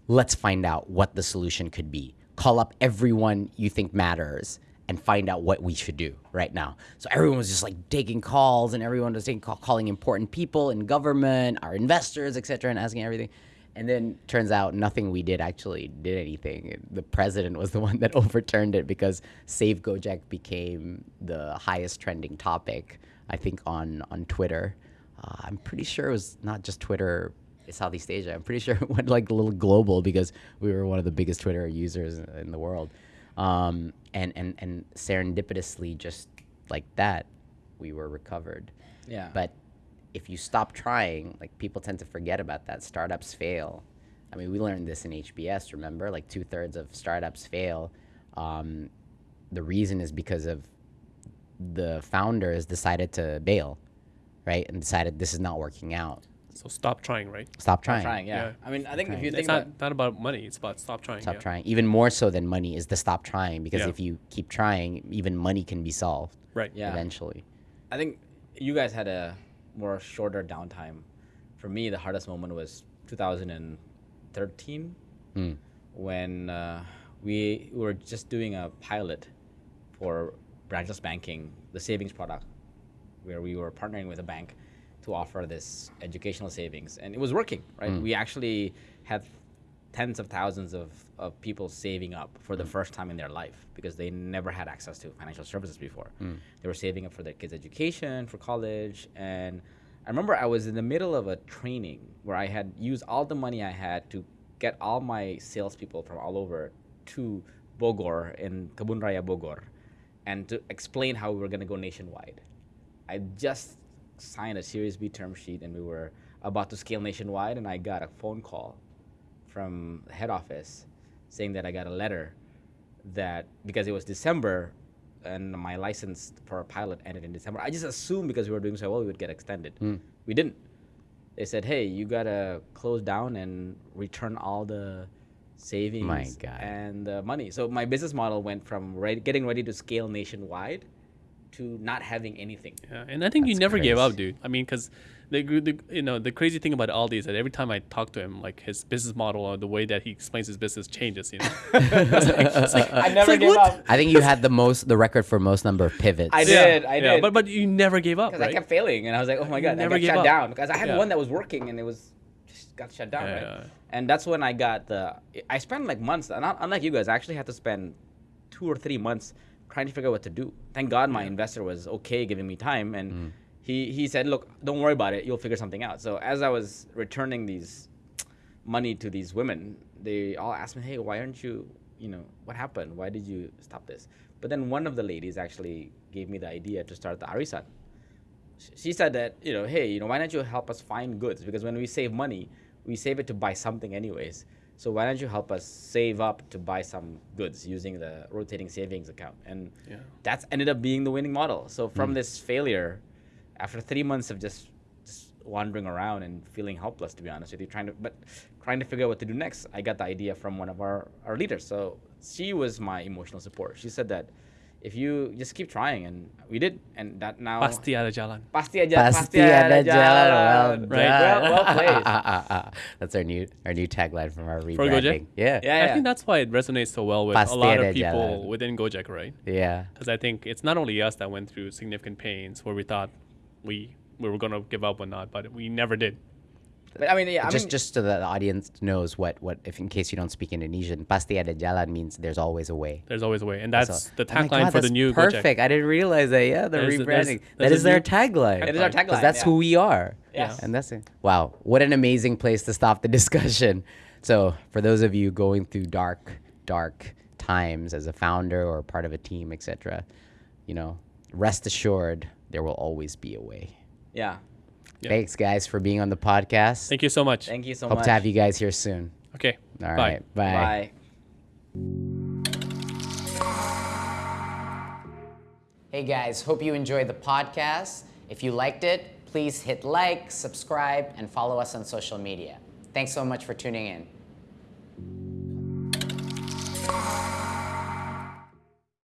let's find out what the solution could be. Call up everyone you think matters and find out what we should do right now. So everyone was just like taking calls and everyone was taking call, calling important people in government, our investors, etc., and asking everything. And then turns out nothing we did actually did anything. The president was the one that overturned it because Save Gojek became the highest trending topic, I think, on on Twitter. Uh, I'm pretty sure it was not just Twitter Southeast Asia. I'm pretty sure it went like a little global because we were one of the biggest Twitter users in- in the world. Um, and, and, and serendipitously, just like that, we were recovered. Yeah. But if you stop trying, like people tend to forget about that. Startups fail. I mean, we learned this in HBS, remember? Like two thirds of startups fail. Um, the reason is because of the founders decided to bail, right? And decided this is not working out. So stop trying, right? Stop trying. trying, yeah. Yeah. I mean, I think if you It's think not, about not about money. It's about stop trying. Stop yeah. trying. Even more so than money is the stop trying because Yeah. if you keep trying, even money can be solved Right. Yeah. eventually. I think you guys had a more shorter downtime. For me, the hardest moment was 2013 Mm. when uh, we were just doing a pilot for branchless banking, the savings product, where we were partnering with a bank to offer this educational savings, and it was working. Right, we actually had tens of thousands of, of people saving up for the mm. first time in their life because they never had access to financial services before. Mm. They were saving up for their kids' education, for college, and I remember I was in the middle of a training where I had used all the money I had to get all my salespeople from all over to Bogor in Kebun Raya Bogor and to explain how we were going to go nationwide. I just signed a Series B term sheet and we were about to scale nationwide, and I got a phone call from the head office saying that I got a letter that because it was December and my license for a pilot ended in December, I just assumed because we were doing so well, we would get extended. We didn't. They said, hey, you got to close down and return all the savings, God. and uh, money. So my business model went from ready, getting ready to scale nationwide to not having anything. Yeah, and I think you That's never gave up, dude. I mean, because the, the you know the crazy thing about Aldi is that every time I talk to him, like his business model or the way that he explains his business changes. You know, I never like, gave what? up I think you had the most, the record for most number of pivots. I did. I yeah, did. but but you never gave up, because right? I kept failing, and I was like, oh my god, I never got gave shut up. down because I had Yeah. one that was working and it was just got shut down, Yeah, right? yeah. And that's when I got the. I spent like months, and not, unlike you guys, I actually had to spend two or three months trying to figure out what to do. Thank God my investor was okay giving me time, and mm. He he said, look, don't worry about it, you'll figure something out. So as I was returning these money to these women, they all asked me, hey, why aren't you, you know, what happened? Why did you stop this? But then one of the ladies actually gave me the idea to start the Arisan she said that you know hey you know why don't you help us find goods because when we save money we save it to buy something anyways so why don't you help us save up to buy some goods using the rotating savings account and Yeah. that's ended up being the winning model so from hmm. this failure after three months of just just wandering around and feeling helpless to be honest with you trying to but trying to figure out what to do next i got the idea from one of our our leaders so she was my emotional support she said that if you just keep trying and we did and that now Pasti ada jalan. Pasti aja, Pasti ada jalan. Well. Right. Well, well played. That's our new our new tagline from our For rebranding. Gojek? Yeah. Yeah, I think that's why it resonates so well with Pasti a lot of people jalan. within Gojek, right? Yeah. Because I think it's not only us that went through significant pains where we thought we we were gonna give up or not, but we never did. But I mean, yeah, I just mean, just so that the audience knows what what if in case you don't speak Indonesian, pasti ada jalan means there's always a way. There's always a way, and that's So- the Oh tagline God, for the that's new Perfect. Gojek. I didn't realize that. Yeah, the There's- there's- rebranding. there's That a is their tagline. it is our Because tagline. that's yeah. who we are. Yes. And that's it. Wow. What an amazing place to stop the discussion. So, for those of you going through dark, dark times as a founder or part of a team, etc., you know, rest assured there will always be a way. Yeah. Yeah. Thanks, guys, for being on the podcast. Thank you so much. Thank you so Hope much. Hope to have you guys here soon. Okay. All Bye. right. Bye. Bye. Hey guys, hope you enjoyed the podcast. If you liked it, please hit like, subscribe, and follow us on social media. Thanks so much for tuning in.